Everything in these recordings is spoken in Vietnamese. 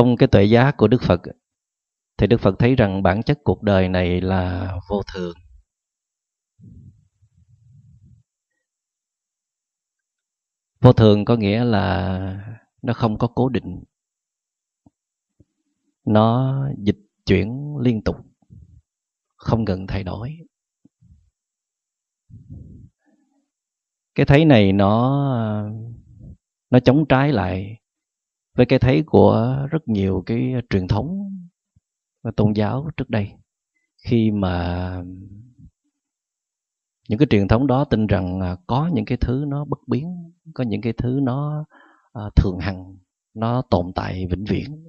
trong cái tuệ giác của đức phật thì đức phật thấy rằng bản chất cuộc đời này là vô thường. Vô thường có nghĩa là nó không có cố định, nó dịch chuyển liên tục, không ngừng thay đổi. Cái thấy này nó nó chống trái lại với cái thấy của rất nhiều cái truyền thống và tôn giáo trước đây, khi mà những cái truyền thống đó tin rằng à, có những cái thứ nó bất biến, có những cái thứ nó à, thường hằng, nó tồn tại vĩnh viễn.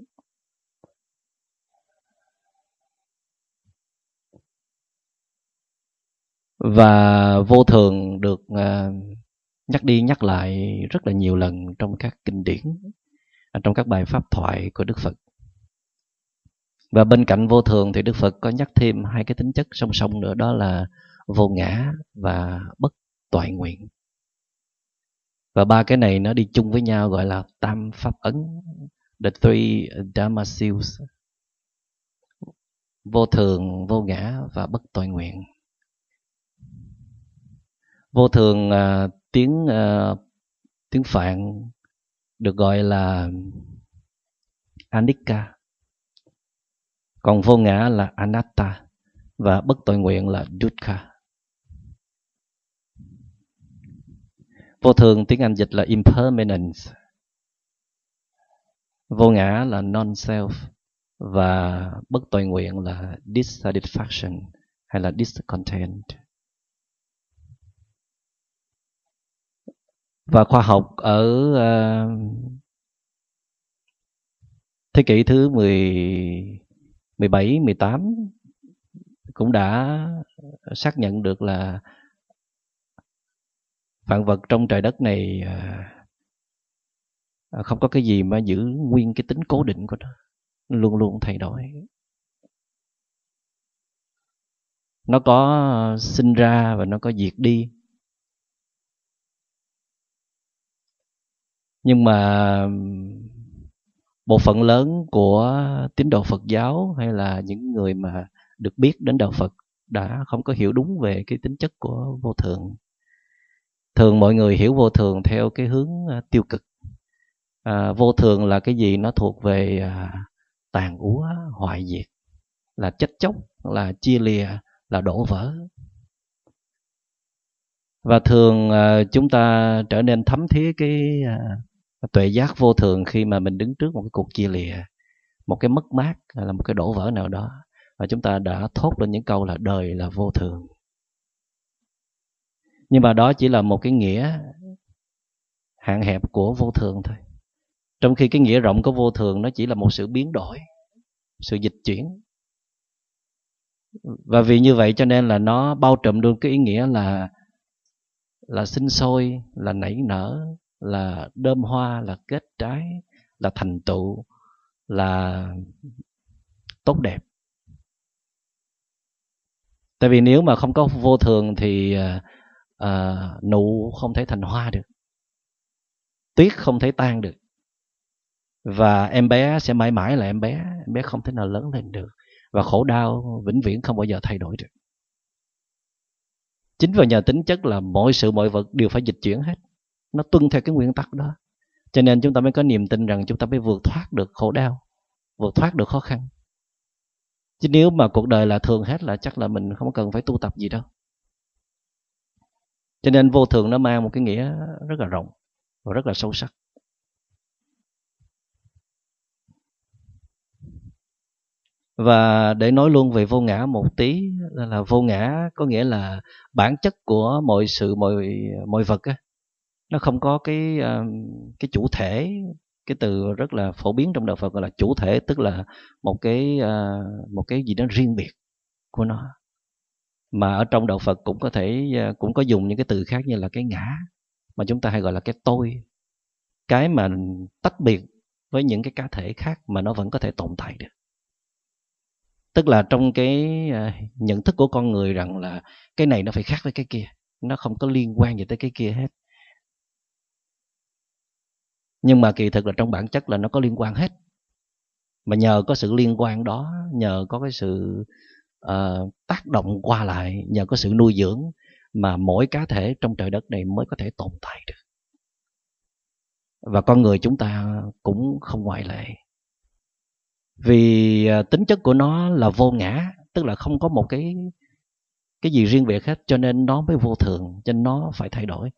Và vô thường được à, nhắc đi nhắc lại rất là nhiều lần trong các kinh điển trong các bài pháp thoại của đức phật. Và bên cạnh vô thường thì đức phật có nhắc thêm hai cái tính chất song song nữa đó là vô ngã và bất toại nguyện. Và ba cái này nó đi chung với nhau gọi là tam pháp ấn the three dharma seals vô thường vô ngã và bất toại nguyện. Vô thường uh, tiếng uh, tiếng phạn được gọi là anicca còn vô ngã là anatta và bất tội nguyện là dukkha. Vô thường tiếng anh dịch là impermanence. Vô ngã là non self và bất tội nguyện là dissatisfaction hay là discontent. Và khoa học ở uh, thế kỷ thứ 10 17 18 cũng đã xác nhận được là vạn vật trong trời đất này uh, không có cái gì mà giữ nguyên cái tính cố định của nó luôn luôn thay đổi. Nó có sinh ra và nó có diệt đi. Nhưng mà một phần lớn của tín đồ Phật giáo hay là những người mà được biết đến đạo Phật đã không có hiểu đúng về cái tính chất của vô thường. Thường mọi người hiểu vô thường theo cái hướng à, tiêu cực. À, vô thường là cái gì nó thuộc về à, tàn úa, hoại diệt, là chết chóc, là chia lìa, là đổ vỡ. Và thường à, chúng ta trở nên thấm thía cái à, tuệ giác vô thường khi mà mình đứng trước một cái cuộc chia lìa, một cái mất mát hay là một cái đổ vỡ nào đó. Và chúng ta đã thốt lên những câu là đời là vô thường. Nhưng mà đó chỉ là một cái nghĩa hạn hẹp của vô thường thôi. Trong khi cái nghĩa rộng của vô thường nó chỉ là một sự biến đổi, sự dịch chuyển. Và vì như vậy cho nên là nó bao trùm luôn cái ý nghĩa là là sinh sôi, là nảy nở là đơm hoa là kết trái là thành tựu là tốt đẹp. Tại vì nếu mà không có vô thường thì à, à, nụ không thể thành hoa được. Tuyết không thể tan được. Và em bé sẽ mãi mãi là em bé em bé không thể nào lớn lên được. Và khổ đau vĩnh viễn không bao giờ thay đổi được. Chính vào nhờ tính chất là mọi sự mọi vật đều phải dịch chuyển hết nó tuân theo cái nguyên tắc đó. Cho nên chúng ta mới có niềm tin rằng chúng ta mới vượt thoát được khổ đau vượt thoát được khó khăn. Chứ nếu mà cuộc đời là thường hết là chắc là mình không cần phải tu tập gì đâu. Cho nên vô thường nó mang một cái nghĩa rất là rộng và rất là sâu sắc. Và để nói luôn về vô ngã một tí là vô ngã có nghĩa là bản chất của mọi sự mọi mọi vật á, nó không có cái uh, cái chủ thể cái từ rất là phổ biến trong đạo Phật gọi là chủ thể tức là một cái uh, một cái gì đó riêng biệt của nó. Mà ở trong đạo Phật cũng có thể uh, cũng có dùng những cái từ khác như là cái ngã mà chúng ta hay gọi là cái tôi. Cái mà tách biệt với những cái cá thể khác mà nó vẫn có thể tồn tại được. Tức là trong cái nhận thức của con người rằng là cái này nó phải khác với cái kia nó không có liên quan gì tới cái kia hết nhưng mà kỳ thực là trong bản chất là nó có liên quan hết. Mà nhờ có sự liên quan đó nhờ có cái sự uh, tác động qua lại nhờ có sự nuôi dưỡng mà mỗi cá thể trong trời đất này mới có thể tồn tại được. Và con người chúng ta cũng không ngoại lệ. Vì ờ, tính chất của nó là vô ngã tức là không có một cái cái gì riêng biệt hết cho nên nó mới vô thường cho nên nó phải thay đổi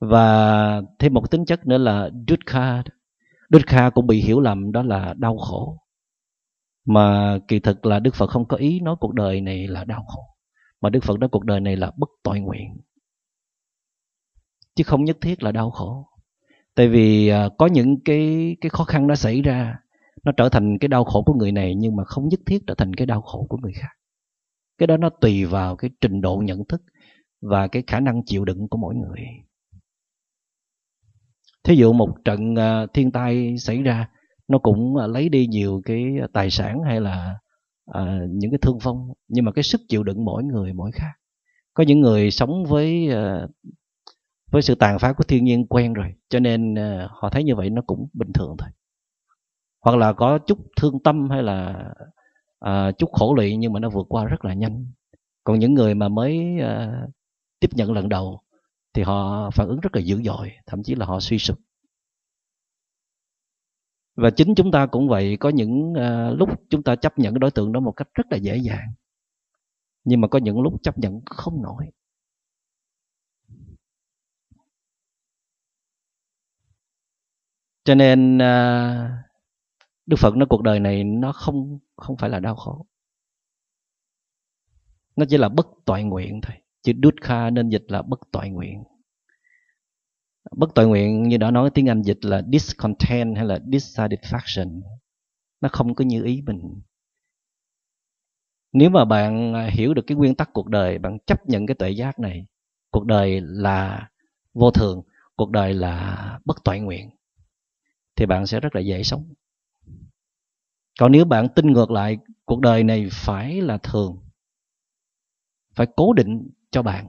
và thêm một tính chất nữa là dukkha. Dukkha cũng bị hiểu lầm, đó là đau khổ. Mà kỳ thực là đức phật không có ý nói cuộc đời này là đau khổ. Mà đức phật nói cuộc đời này là bất tội nguyện. Chứ không nhất thiết là đau khổ. Tại vì à, có những cái cái khó khăn nó xảy ra, nó trở thành cái đau khổ của người này, nhưng mà không nhất thiết trở thành cái đau khổ của người khác. Cái đó nó tùy vào cái trình độ nhận thức và cái khả năng chịu đựng của mỗi người thí dụ một trận ờ, thiên tai xảy ra nó cũng ờ, lấy đi nhiều cái ờ, tài sản hay là à, những cái thương vong nhưng mà cái sức chịu đựng mỗi người mỗi khác. Có những người sống với à, với sự tàn phá của thiên nhiên quen rồi cho nên à, họ thấy như vậy nó cũng bình thường thôi. Hoặc là có chút thương tâm hay là à, chút khổ lụy nhưng mà nó vượt qua rất là nhanh. Còn những người mà mới à, tiếp nhận lần đầu thì họ phản ứng rất là dữ dội thậm chí là họ suy sụp. Và chính chúng ta cũng vậy có những uh, lúc chúng ta chấp nhận cái đối tượng đó một cách rất là dễ dàng nhưng mà có những lúc chấp nhận không nổi. Cho nên uh, đức phật nói cuộc đời này nó không không phải là đau khổ. Nó chỉ là bất toại nguyện thôi chữ dukkha nên dịch là bất toại nguyện. Bất toại nguyện như đã nói tiếng anh dịch là discontent hay là dissatisfaction. Nó không có như ý mình. Nếu mà bạn à, hiểu được cái nguyên tắc cuộc đời, bạn chấp nhận cái tuệ giác này, cuộc đời là vô thường, cuộc đời là bất toại nguyện, thì bạn sẽ rất là dễ sống. Còn nếu bạn tin ngược lại, cuộc đời này phải là thường, phải cố định cho bạn.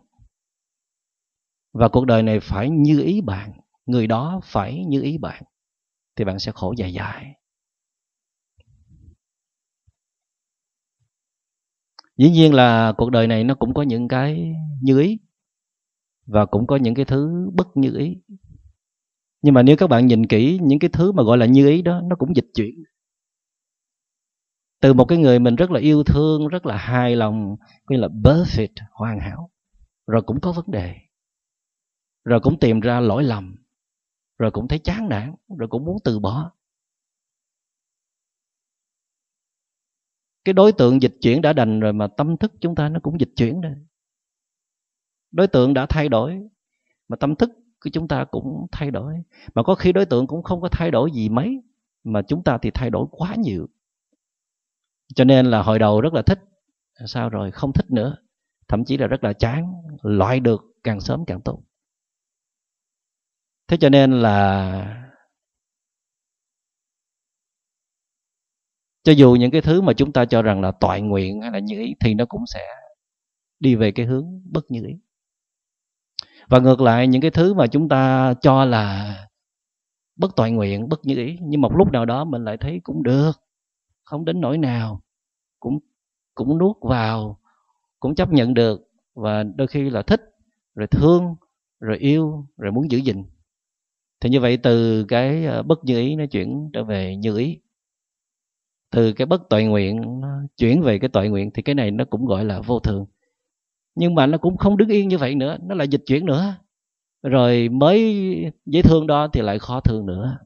Và cuộc đời này phải như ý bạn, người đó phải như ý bạn, thì bạn sẽ khổ dài dài. Dĩ nhiên là cuộc đời này nó cũng có những cái như ý, và cũng có những cái thứ bất như ý. Nhưng mà nếu các bạn nhìn kỹ những cái thứ mà gọi là như ý đó, nó cũng dịch chuyển. Từ một cái người mình rất là yêu thương, rất là hài lòng gọi là perfect, hoàn hảo rồi cũng có vấn đề. Rồi cũng tìm ra lỗi lầm. Rồi cũng thấy chán nản, rồi cũng muốn từ bỏ. Cái đối tượng dịch chuyển đã đành rồi mà tâm thức chúng ta nó cũng dịch chuyển rồi. Đối tượng đã thay đổi, mà tâm thức của chúng ta cũng thay đổi. Mà có khi đối tượng cũng không có thay đổi gì mấy, mà chúng ta thì thay đổi quá nhiều. Cho nên là hồi đầu rất là thích. Sao rồi? Không thích nữa thậm chí là rất là chán, loại được càng sớm càng tốt. Thế cho nên là cho dù những cái thứ mà chúng ta cho rằng là toại nguyện hay là như ý, thì nó cũng sẽ đi về cái hướng bất như ý. Và ngược lại, những cái thứ mà chúng ta cho là bất toại nguyện, bất như ý, nhưng một lúc nào đó mình lại thấy cũng được, không đến nỗi nào, cũng cũng nuốt vào cũng chấp nhận được và đôi khi là thích, rồi thương, rồi yêu, rồi muốn giữ gìn. Thì như vậy từ cái ờ, bất như ý nó chuyển trở về như ý. Từ cái bất tội nguyện nó chuyển về cái tội nguyện thì cái này nó cũng gọi là vô thường. Nhưng mà nó cũng không đứng yên như vậy nữa, nó lại dịch chuyển nữa. Rồi mới dễ thương đó thì lại khó thương nữa.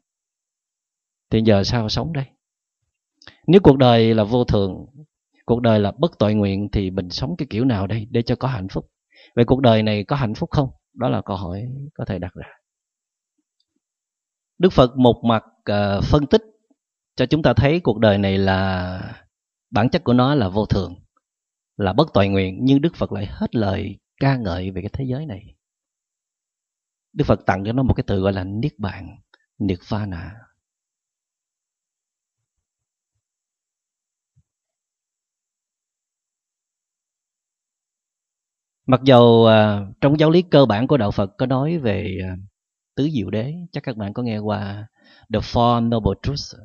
Thì giờ sao sống đây? Nếu cuộc đời là vô thường cuộc đời là bất tội nguyện thì mình sống cái kiểu nào đây để cho có hạnh phúc? Vậy cuộc đời này có hạnh phúc không? Đó là câu hỏi có thể đặt ra. Đức Phật một mặt uh, phân tích cho chúng ta thấy cuộc đời này là bản chất của nó là vô thường, là bất tội nguyện, nhưng Đức Phật lại hết lời ca ngợi về cái thế giới này. Đức Phật tặng cho nó một cái từ gọi là niết bàn, niết bàn Mặc dầu uh, trong giáo lý cơ bản của đạo Phật có nói về uh, tứ diệu đế chắc các bạn có nghe qua the four noble truths.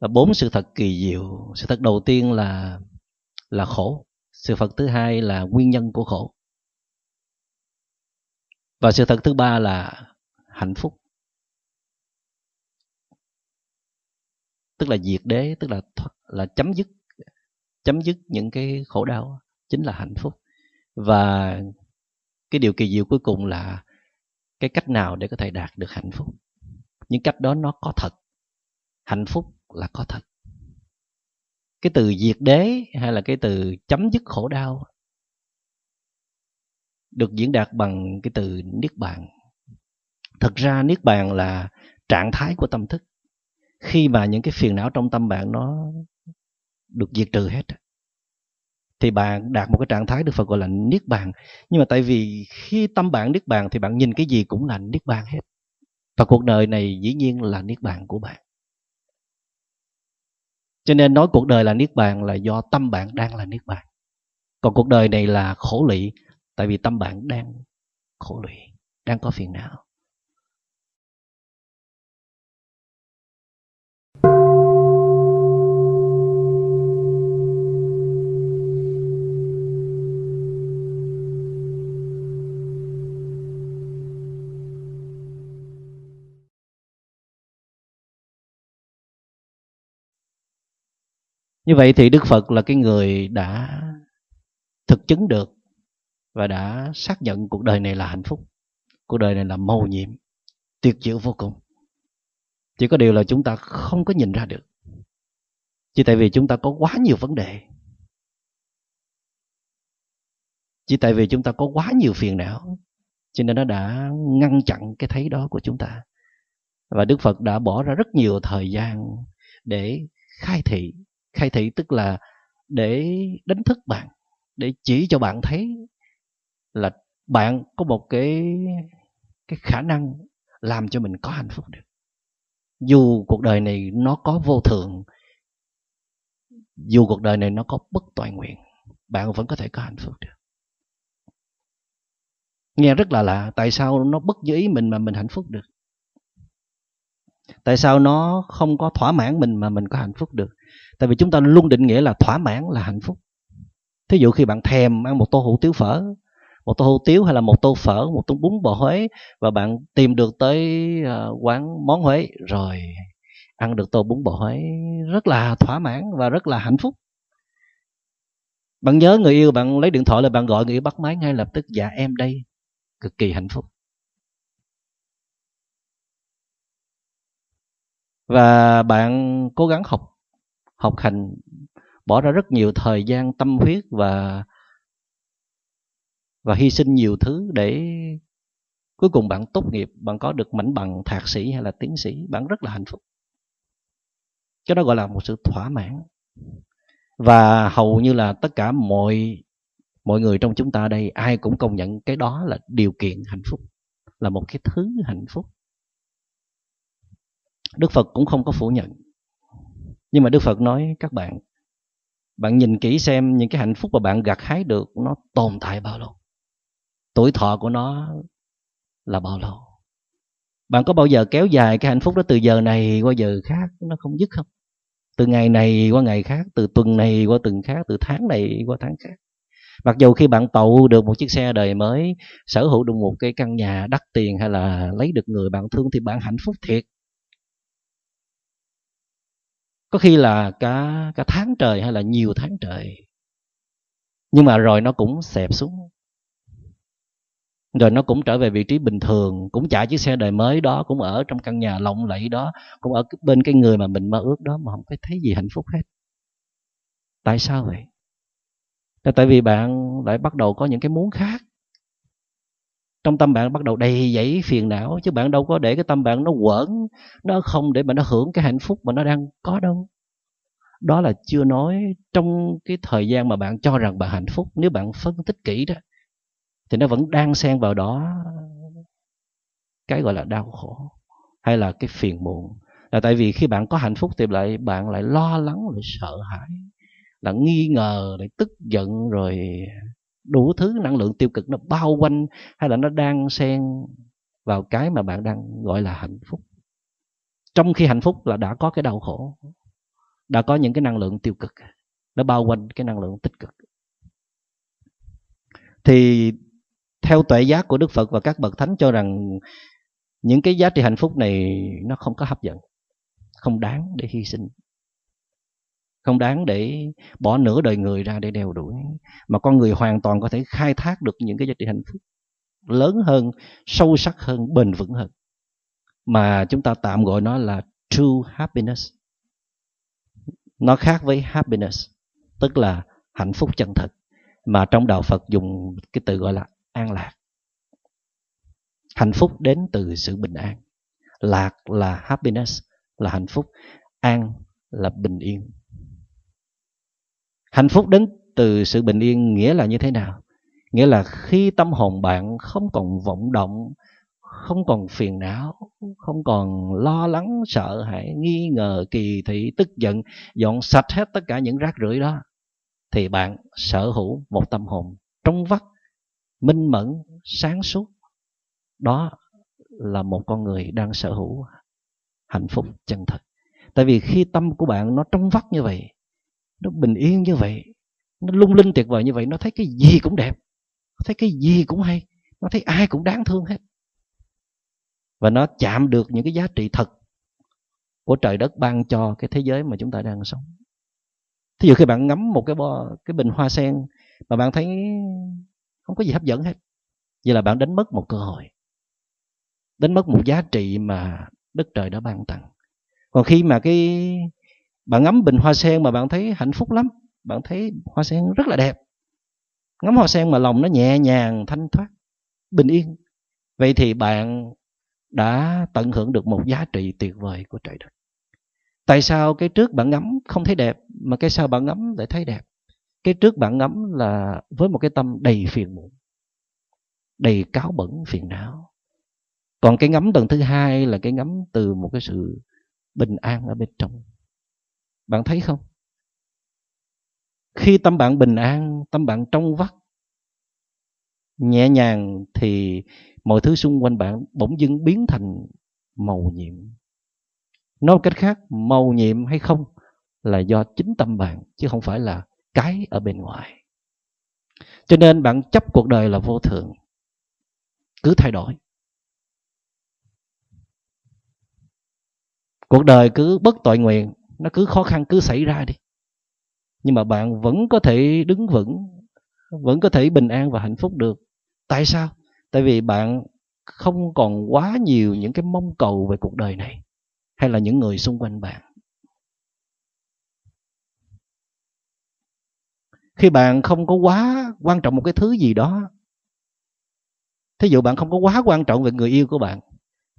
Là bốn sự thật kỳ diệu sự thật đầu tiên là là khổ sự thật thứ hai là nguyên nhân của khổ. Và sự thật thứ ba là hạnh phúc. Tức là diệt đế tức là là chấm dứt chấm dứt những cái khổ đau chính là hạnh phúc và cái điều kỳ diệu cuối cùng là cái cách nào để có thể đạt được hạnh phúc? Những cách đó nó có thật. Hạnh phúc là có thật. Cái từ diệt đế hay là cái từ chấm dứt khổ đau được diễn đạt bằng cái từ niết bàn. Thật ra niết bàn là trạng thái của tâm thức. Khi mà những cái phiền não trong tâm bạn nó được diệt trừ hết thì bạn đạt một cái trạng thái được Phật gọi là niết bàn. Nhưng mà tại vì khi tâm bạn niết bàn thì bạn nhìn cái gì cũng là niết bàn hết. Và cuộc đời này dĩ nhiên là niết bàn của bạn. Cho nên nói cuộc đời là niết bàn là do tâm bạn đang là niết bàn. Còn cuộc đời này là khổ lụy, tại vì tâm bạn đang khổ lụy, đang có phiền não. Như vậy thì đức phật là cái người đã thực chứng được và đã xác nhận cuộc đời này là hạnh phúc, cuộc đời này là mầu nhiệm, tuyệt diệu vô cùng. Chỉ có điều là chúng ta không có nhìn ra được. Chỉ tại vì chúng ta có quá nhiều vấn đề. Chỉ tại vì chúng ta có quá nhiều phiền não, cho nên nó đã ngăn chặn cái thấy đó của chúng ta. Và đức phật đã bỏ ra rất nhiều thời gian để khai thị khai thị, tức là để đánh thức bạn, để chỉ cho bạn thấy là bạn có một cái cái khả năng làm cho mình có hạnh phúc được. Dù cuộc đời này nó có vô thường dù cuộc đời này nó có bất toàn nguyện, bạn vẫn có thể có hạnh phúc được. Nghe rất là lạ, tại sao nó bất như ý mình mà mình hạnh phúc được? Tại sao nó không có thỏa mãn mình mà mình có hạnh phúc được? Tại vì chúng ta luôn định nghĩa là thỏa mãn là hạnh phúc. Thí dụ khi bạn thèm ăn một tô hủ tiếu phở, một tô hủ tiếu hay là một tô phở, một tô bún bò huế và bạn tìm được tới ờ, quán món huế, rồi ăn được tô bún bò huế, rất là thỏa mãn và rất là hạnh phúc. Bạn nhớ người yêu, bạn lấy điện thoại là bạn gọi người yêu bắt máy ngay lập tức dạ em đây. Cực kỳ hạnh phúc. Và bạn cố gắng học học hành, bỏ ra rất nhiều thời gian, tâm huyết và và hy sinh nhiều thứ để cuối cùng bạn tốt nghiệp, bạn có được mảnh bằng thạc sĩ hay là tiến sĩ, bạn rất là hạnh phúc. Cái đó gọi là một sự thỏa mãn. Và hầu như là tất cả mọi mọi người trong chúng ta đây, ai cũng công nhận cái đó là điều kiện hạnh phúc, là một cái thứ hạnh phúc. Đức phật cũng không có phủ nhận nhưng mà đức phật nói, các bạn bạn nhìn kỹ xem những cái hạnh phúc mà bạn gặt hái được nó tồn tại bao lâu. Tuổi thọ của nó là bao lâu. Bạn có bao giờ kéo dài cái hạnh phúc đó từ giờ này qua giờ khác, nó không dứt không? Từ ngày này qua ngày khác, từ tuần này qua tuần khác, từ tháng này qua tháng khác. Mặc dù khi bạn tậu được một chiếc xe đời mới, sở hữu được một cái căn nhà đắt tiền hay là lấy được người bạn thương thì bạn hạnh phúc thiệt có khi là cả cả tháng trời hay là nhiều tháng trời. Nhưng mà rồi nó cũng xẹp xuống. Rồi nó cũng trở về vị trí bình thường. Cũng chạy chiếc xe đời mới đó, cũng ở trong căn nhà lộng lẫy đó, cũng ở bên cái người mà mình mơ ước đó mà không có thấy gì hạnh phúc hết. Tại sao vậy? Là tại vì bạn lại bắt đầu có những cái muốn khác trong tâm bạn bắt đầu đầy dẫy phiền não, chứ bạn đâu có để cái tâm bạn nó quẩn, nó không để mà nó hưởng cái hạnh phúc mà nó đang có đâu. Đó là chưa nói trong cái thời gian mà bạn cho rằng bạn hạnh phúc, nếu bạn phân tích kỹ đó, thì nó vẫn đang xen vào đó cái gọi là đau khổ hay là cái phiền muộn. Là tại vì khi bạn có hạnh phúc thì lại, bạn lại lo lắng, lại sợ hãi, là nghi ngờ, lại tức giận, rồi đủ thứ năng lượng tiêu cực nó bao quanh hay là nó đang xen vào cái mà bạn đang gọi là hạnh phúc. Trong khi hạnh phúc là đã có cái đau khổ, đã có những cái năng lượng tiêu cực, nó bao quanh cái năng lượng tích cực. Thì theo tuệ giác của đức phật và các bậc thánh cho rằng những cái giá trị hạnh phúc này nó không có hấp dẫn, không đáng để hy sinh không đáng để bỏ nửa đời người ra để đeo đuổi. Mà con người hoàn toàn có thể khai thác được những cái giá trị hạnh phúc lớn hơn, sâu sắc hơn, bền vững hơn. Mà chúng ta tạm gọi nó là true happiness. Nó khác với happiness, tức là hạnh phúc chân thật, mà trong đạo Phật dùng cái từ gọi là an lạc. Hạnh phúc đến từ sự bình an. Lạc là happiness, là hạnh phúc. An là bình yên hạnh phúc đến từ sự bình yên nghĩa là như thế nào? Nghĩa là khi tâm hồn bạn không còn vọng động, không còn phiền não, không còn lo lắng, sợ hãi, nghi ngờ, kỳ thị, tức giận, dọn sạch hết tất cả những rác rưởi đó, thì bạn sở hữu một tâm hồn trong vắt, minh mẫn, sáng suốt. Đó là một con người đang sở hữu hạnh phúc chân thật. Tại vì khi tâm của bạn nó trong vắt như vậy nó bình yên như vậy nó lung linh tuyệt vời như vậy nó thấy cái gì cũng đẹp nó thấy cái gì cũng hay nó thấy ai cũng đáng thương hết. Và nó chạm được những cái giá trị thật của trời đất ban cho cái thế giới mà chúng ta đang sống. Thí dụ khi bạn ngắm một cái bo, cái bình hoa sen mà bạn thấy không có gì hấp dẫn hết vậy là bạn đánh mất một cơ hội đánh mất một giá trị mà đất trời đã ban tặng. Còn khi mà cái bạn ngắm bình hoa sen mà bạn thấy hạnh phúc lắm. Bạn thấy hoa sen rất là đẹp. Ngắm hoa sen mà lòng nó nhẹ nhàng, thanh thoát, bình yên. Vậy thì bạn đã tận hưởng được một giá trị tuyệt vời của trời đất. Tại sao cái trước bạn ngắm không thấy đẹp, mà cái sau bạn ngắm lại thấy đẹp? Cái trước bạn ngắm là với một cái tâm đầy phiền muộn, đầy cáo bẩn, phiền não. Còn cái ngắm tầng thứ hai là cái ngắm từ một cái sự bình an ở bên trong bạn thấy không? Khi tâm bạn bình an, tâm bạn trong vắt, nhẹ nhàng thì mọi thứ xung quanh bạn bỗng dưng biến thành màu nhiệm. Nói cách khác, màu nhiệm hay không là do chính tâm bạn, chứ không phải là cái ở bên ngoài. Cho nên bạn chấp cuộc đời là vô thường. Cứ thay đổi. Cuộc đời cứ bất tội nguyện nó cứ khó khăn cứ xảy ra đi. Nhưng mà bạn vẫn có thể đứng vững, vẫn có thể bình an và hạnh phúc được. Tại sao? Tại vì bạn không còn quá nhiều những cái mong cầu về cuộc đời này, hay là những người xung quanh bạn. Khi bạn không có quá quan trọng một cái thứ gì đó, thí dụ bạn không có quá quan trọng về người yêu của bạn,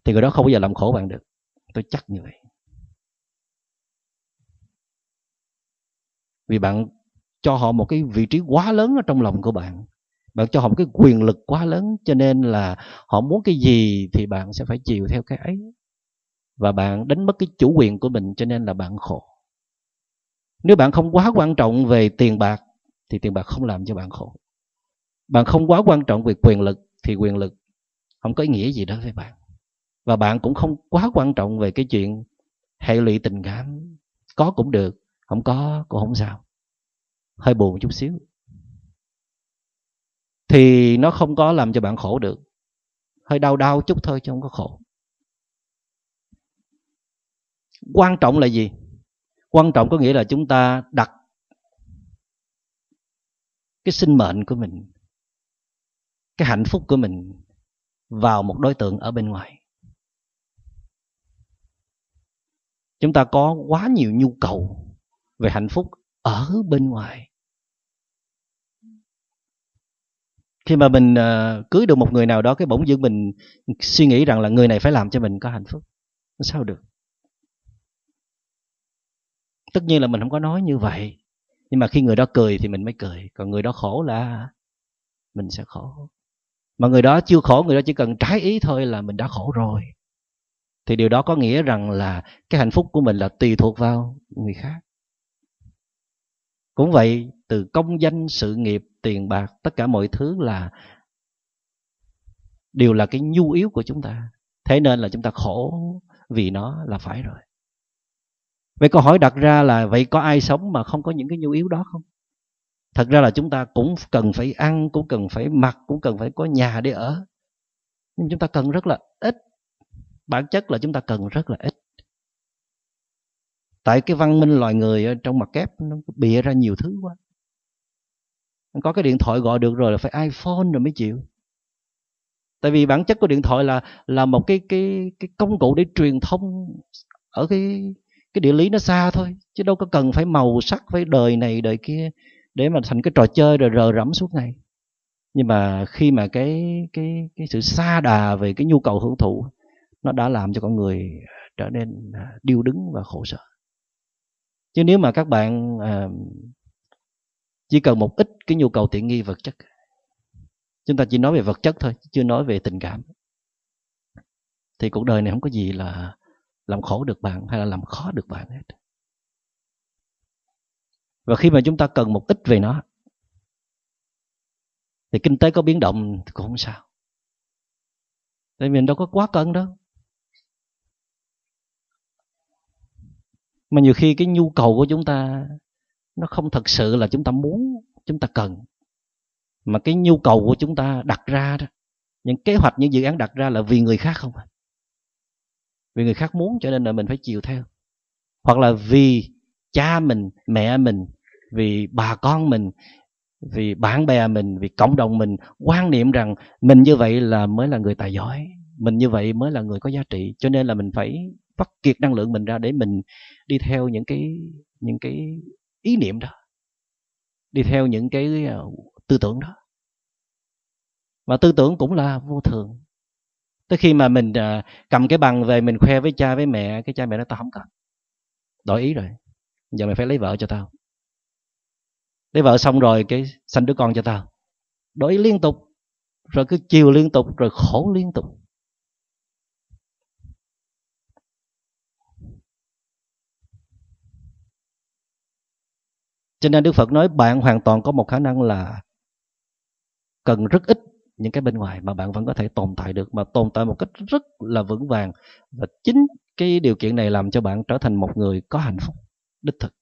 thì người đó không bao giờ làm khổ bạn được. Tôi chắc như vậy. Vì bạn cho họ một cái vị trí quá lớn ở trong lòng của bạn. Bạn cho họ một cái quyền lực quá lớn, cho nên là họ muốn cái gì thì bạn sẽ phải chiều theo cái ấy. Và bạn đánh mất cái chủ quyền của mình, cho nên là bạn khổ. Nếu bạn không quá quan trọng về tiền bạc, thì tiền bạc không làm cho bạn khổ. Bạn không quá quan trọng về quyền lực, thì quyền lực không có ý nghĩa gì đó với bạn. Và bạn cũng không quá quan trọng về cái chuyện hệ lụy tình cảm. Có cũng được, không có cũng không sao hơi buồn chút xíu. Thì nó không có làm cho bạn khổ được. Hơi đau đau chút thôi chứ không có khổ. Quan trọng là gì? Quan trọng có nghĩa là chúng ta đặt cái sinh mệnh của mình, cái hạnh phúc của mình vào một đối tượng ở bên ngoài. Chúng ta có quá nhiều nhu cầu về hạnh phúc ở bên ngoài. Khi mà mình uh, cưới được một người nào đó cái bỗng dưng mình suy nghĩ rằng là người này phải làm cho mình có hạnh phúc. Sao được? Tất nhiên là mình không có nói như vậy nhưng mà khi người đó cười thì mình mới cười còn người đó khổ là mình sẽ khổ. Mà người đó chưa khổ người đó chỉ cần trái ý thôi là mình đã khổ rồi. Thì điều đó có nghĩa rằng là cái hạnh phúc của mình là tùy thuộc vào người khác cũng vậy, từ công danh, sự nghiệp, tiền bạc, tất cả mọi thứ là, đều là cái nhu yếu của chúng ta. Thế nên là chúng ta khổ vì nó là phải rồi. Vậy câu hỏi đặt ra là, vậy có ai sống mà không có những cái nhu yếu đó không? Thật ra là chúng ta cũng cần phải ăn, cũng cần phải mặc, cũng cần phải có nhà để ở. Nhưng chúng ta cần rất là ít. Bản chất là chúng ta cần rất là ít tại cái văn minh loài người ở trong mặt kép nó bịa ra nhiều thứ quá. Có cái điện thoại gọi được rồi là phải iphone rồi mới chịu. Tại vì bản chất của điện thoại là là một cái cái cái công cụ để truyền thông ở cái cái địa lý nó xa thôi, chứ đâu có cần phải màu sắc, phải đời này, đời kia để mà thành cái trò chơi rồi rờ rẫm suốt ngày. Nhưng mà khi mà cái cái cái sự xa đà về cái nhu cầu hưởng thụ, nó đã làm cho con người trở nên à, điêu đứng và khổ sở chứ nếu mà các bạn à, chỉ cần một ít cái nhu cầu tiện nghi vật chất chúng ta chỉ nói về vật chất thôi chưa nói về tình cảm thì cuộc đời này không có gì là làm khổ được bạn hay là làm khó được bạn hết. Và khi mà chúng ta cần một ít về nó thì kinh tế có biến động thì cũng không sao. Tại vì mình đâu có quá cần đâu. Mà nhiều khi cái nhu cầu của chúng ta, nó không thật sự là chúng ta muốn, chúng ta cần. Mà cái nhu cầu của chúng ta đặt ra đó, những kế hoạch, những dự án đặt ra là vì người khác không à? vì người khác muốn cho nên là mình phải chiều theo. Hoặc là vì cha mình, mẹ mình, vì bà con mình, vì bạn bè mình, vì cộng đồng mình quan niệm rằng mình như vậy là mới là người tài giỏi, mình như vậy mới là người có giá trị, cho nên là mình phải vắt kiệt năng lượng mình ra để mình đi theo những cái những cái ý niệm đó đi theo những cái ờ, tư tưởng đó. Và tư tưởng cũng là vô thường. Tới khi mà mình uh, cầm cái bằng về mình khoe với cha với mẹ cái cha mẹ nó tao không cần. Đổi ý rồi. Giờ mày phải lấy vợ cho tao. Lấy vợ xong rồi cái sanh đứa con cho tao. Đổi ý liên tục rồi cứ chiều liên tục rồi khổ liên tục. Cho nên đức phật nói bạn hoàn toàn có một khả năng là cần rất ít những cái bên ngoài mà bạn vẫn có thể tồn tại được, mà tồn tại một cách rất là vững vàng. Và chính cái điều kiện này làm cho bạn trở thành một người có hạnh phúc, đích thực.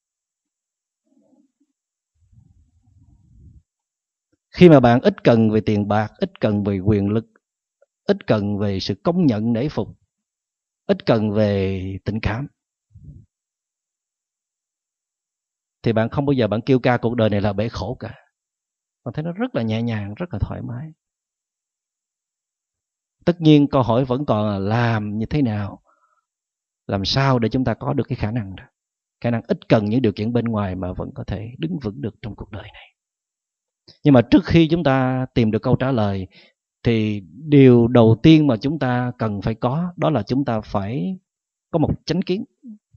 Khi mà bạn ít cần về tiền bạc, ít cần về quyền lực, ít cần về sự công nhận nể phục, ít cần về tình cảm thì bạn không bao giờ bạn kêu ca cuộc đời này là bể khổ cả. Bạn thấy nó rất là nhẹ nhàng, rất là thoải mái. Tất nhiên câu hỏi vẫn còn là làm như thế nào, làm sao để chúng ta có được cái khả năng đó. Khả năng ít cần những điều kiện bên ngoài mà vẫn có thể đứng vững được trong cuộc đời này. Nhưng mà trước khi chúng ta tìm được câu trả lời, thì điều đầu tiên mà chúng ta cần phải có, đó là chúng ta phải có một chánh kiến,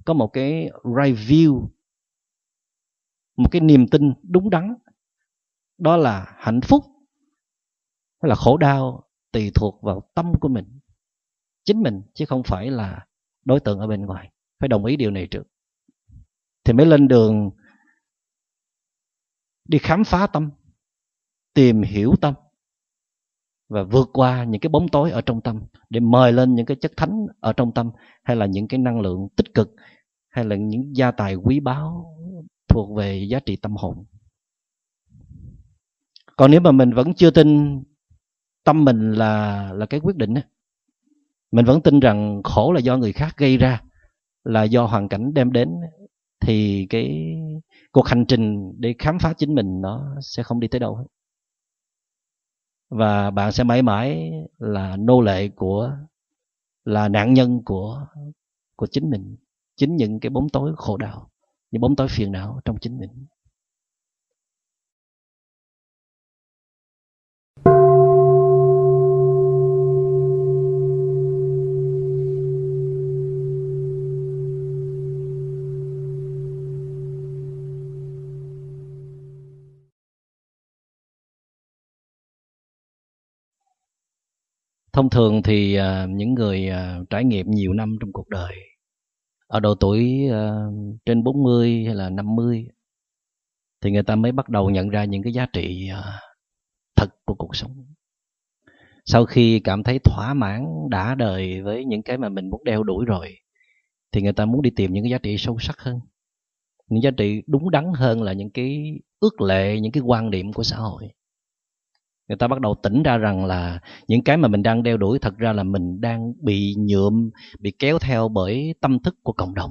có một cái right view một cái niềm tin đúng đắn. Đó là hạnh phúc hay là khổ đau tùy thuộc vào tâm của mình, chính mình, chứ không phải là đối tượng ở bên ngoài. Phải đồng ý điều này trước. Thì mới lên đường đi khám phá tâm, tìm hiểu tâm, và vượt qua những cái bóng tối ở trong tâm, để mời lên những cái chất thánh ở trong tâm, hay là những cái năng lượng tích cực, hay là những gia tài quý báu thuộc về giá trị tâm hồn. Còn nếu mà mình vẫn chưa tin tâm mình là là cái quyết định mình vẫn tin rằng khổ là do người khác gây ra, là do hoàn cảnh đem đến, thì cái cuộc hành trình để khám phá chính mình nó sẽ không đi tới đâu hết. Và bạn sẽ mãi mãi là nô lệ của, là nạn nhân của của chính mình, chính những cái bóng tối khổ đau những bóng tối phiền não trong chính mình. Thông thường thì à, những người à, trải nghiệm nhiều năm trong cuộc đời ở độ tuổi uh, trên 40 hay là 50 thì người ta mới bắt đầu nhận ra những cái giá trị uh, thật của cuộc sống. Sau khi cảm thấy thỏa mãn đã đời với những cái mà mình muốn đeo đuổi rồi thì người ta muốn đi tìm những cái giá trị sâu sắc hơn. Những giá trị đúng đắn hơn là những cái ước lệ những cái quan điểm của xã hội người ta bắt đầu tỉnh ra rằng là những cái mà mình đang đeo đuổi thật ra là mình đang bị nhuộm, bị kéo theo bởi tâm thức của cộng đồng.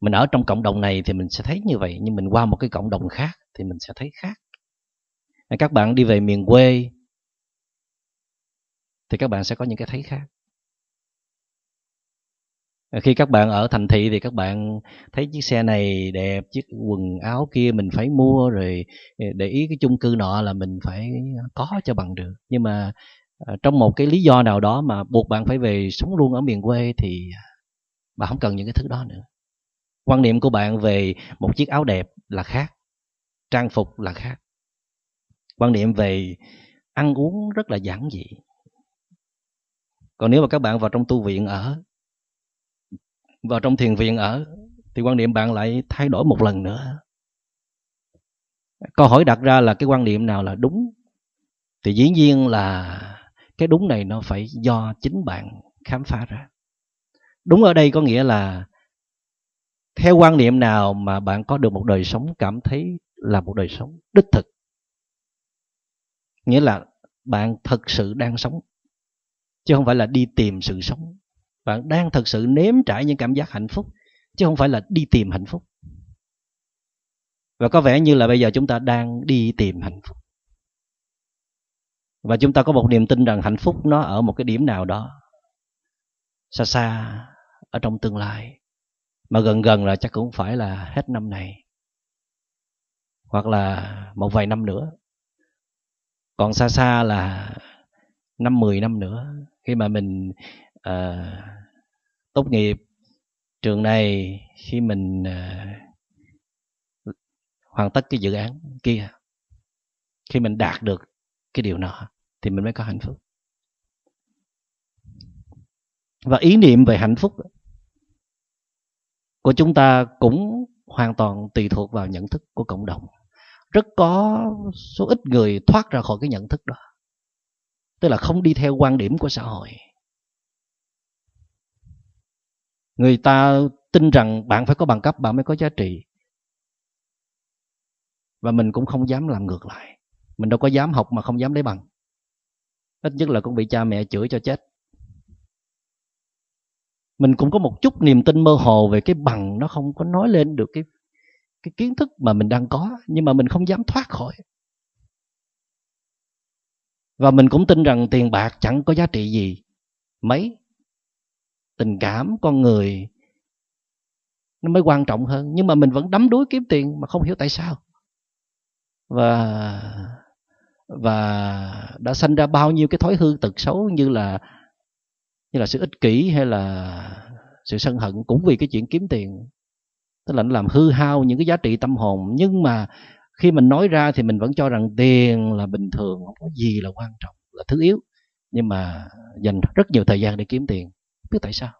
Mình ở trong cộng đồng này thì mình sẽ thấy như vậy, nhưng mình qua một cái cộng đồng khác thì mình sẽ thấy khác. Các bạn đi về miền quê thì các bạn sẽ có những cái thấy khác. Ờ, khi các bạn ở thành thị thì các bạn thấy chiếc xe này đẹp, chiếc quần áo kia mình phải mua rồi ờ, để ý cái chung cư nọ là mình phải có cho bằng được. Nhưng mà ờ, trong một cái lý do nào đó mà buộc bạn phải về sống luôn ở miền quê thì à, bạn không cần những cái thứ đó nữa. Quan niệm của bạn về một chiếc áo đẹp là khác, trang phục là khác. Quan niệm về ăn uống rất là giản dị. Còn nếu mà các bạn vào trong tu viện ở vào trong thiền viện ở, thì quan niệm bạn lại thay đổi một lần nữa. Câu hỏi đặt ra là cái quan niệm nào là đúng? Thì dĩ nhiên là cái đúng này nó phải do chính bạn khám phá ra. Đúng ở đây có nghĩa là theo quan niệm nào mà bạn có được một đời sống, cảm thấy là một đời sống đích thực? Nghĩa là bạn thật sự đang sống, chứ không phải là đi tìm sự sống bạn đang thực sự nếm trải những cảm giác hạnh phúc, chứ không phải là đi tìm hạnh phúc. Và có vẻ như là bây giờ chúng ta đang đi tìm hạnh phúc. Và chúng ta có một niềm tin rằng hạnh phúc nó ở một cái điểm nào đó, xa xa ở trong tương lai. Mà gần gần là chắc cũng phải là hết năm này, hoặc là một vài năm nữa. Còn xa xa là năm mười năm nữa, khi mà mình à, tốt nghiệp trường này khi mình à, hoàn tất cái dự án kia khi mình đạt được cái điều nọ thì mình mới có hạnh phúc. Và ý niệm về hạnh phúc của chúng ta cũng hoàn toàn tùy thuộc vào nhận thức của cộng đồng. Rất có số ít người thoát ra khỏi cái nhận thức đó. Tức là không đi theo quan điểm của xã hội. Người ta tin rằng bạn phải có bằng cấp, bạn mới có giá trị. Và mình cũng không dám làm ngược lại. Mình đâu có dám học mà không dám lấy bằng. Ít nhất là cũng bị cha mẹ chửi cho chết. Mình cũng có một chút niềm tin mơ hồ về cái bằng nó không có nói lên được cái cái kiến thức mà mình đang có, nhưng mà mình không dám thoát khỏi. Và mình cũng tin rằng tiền bạc chẳng có giá trị gì. Mấy? Tình cảm con người nó mới quan trọng hơn. Nhưng mà mình vẫn đắm đuối kiếm tiền mà không hiểu tại sao. Và và đã sanh ra bao nhiêu cái thói hư tật xấu như là như là sự ích kỷ hay là sự sân hận cũng vì cái chuyện kiếm tiền. Tức là nó làm hư hao những cái giá trị tâm hồn. Nhưng mà khi mình nói ra thì mình vẫn cho rằng tiền là bình thường, không có gì là quan trọng, là thứ yếu. Nhưng mà dành rất nhiều thời gian để kiếm tiền biết tại sao.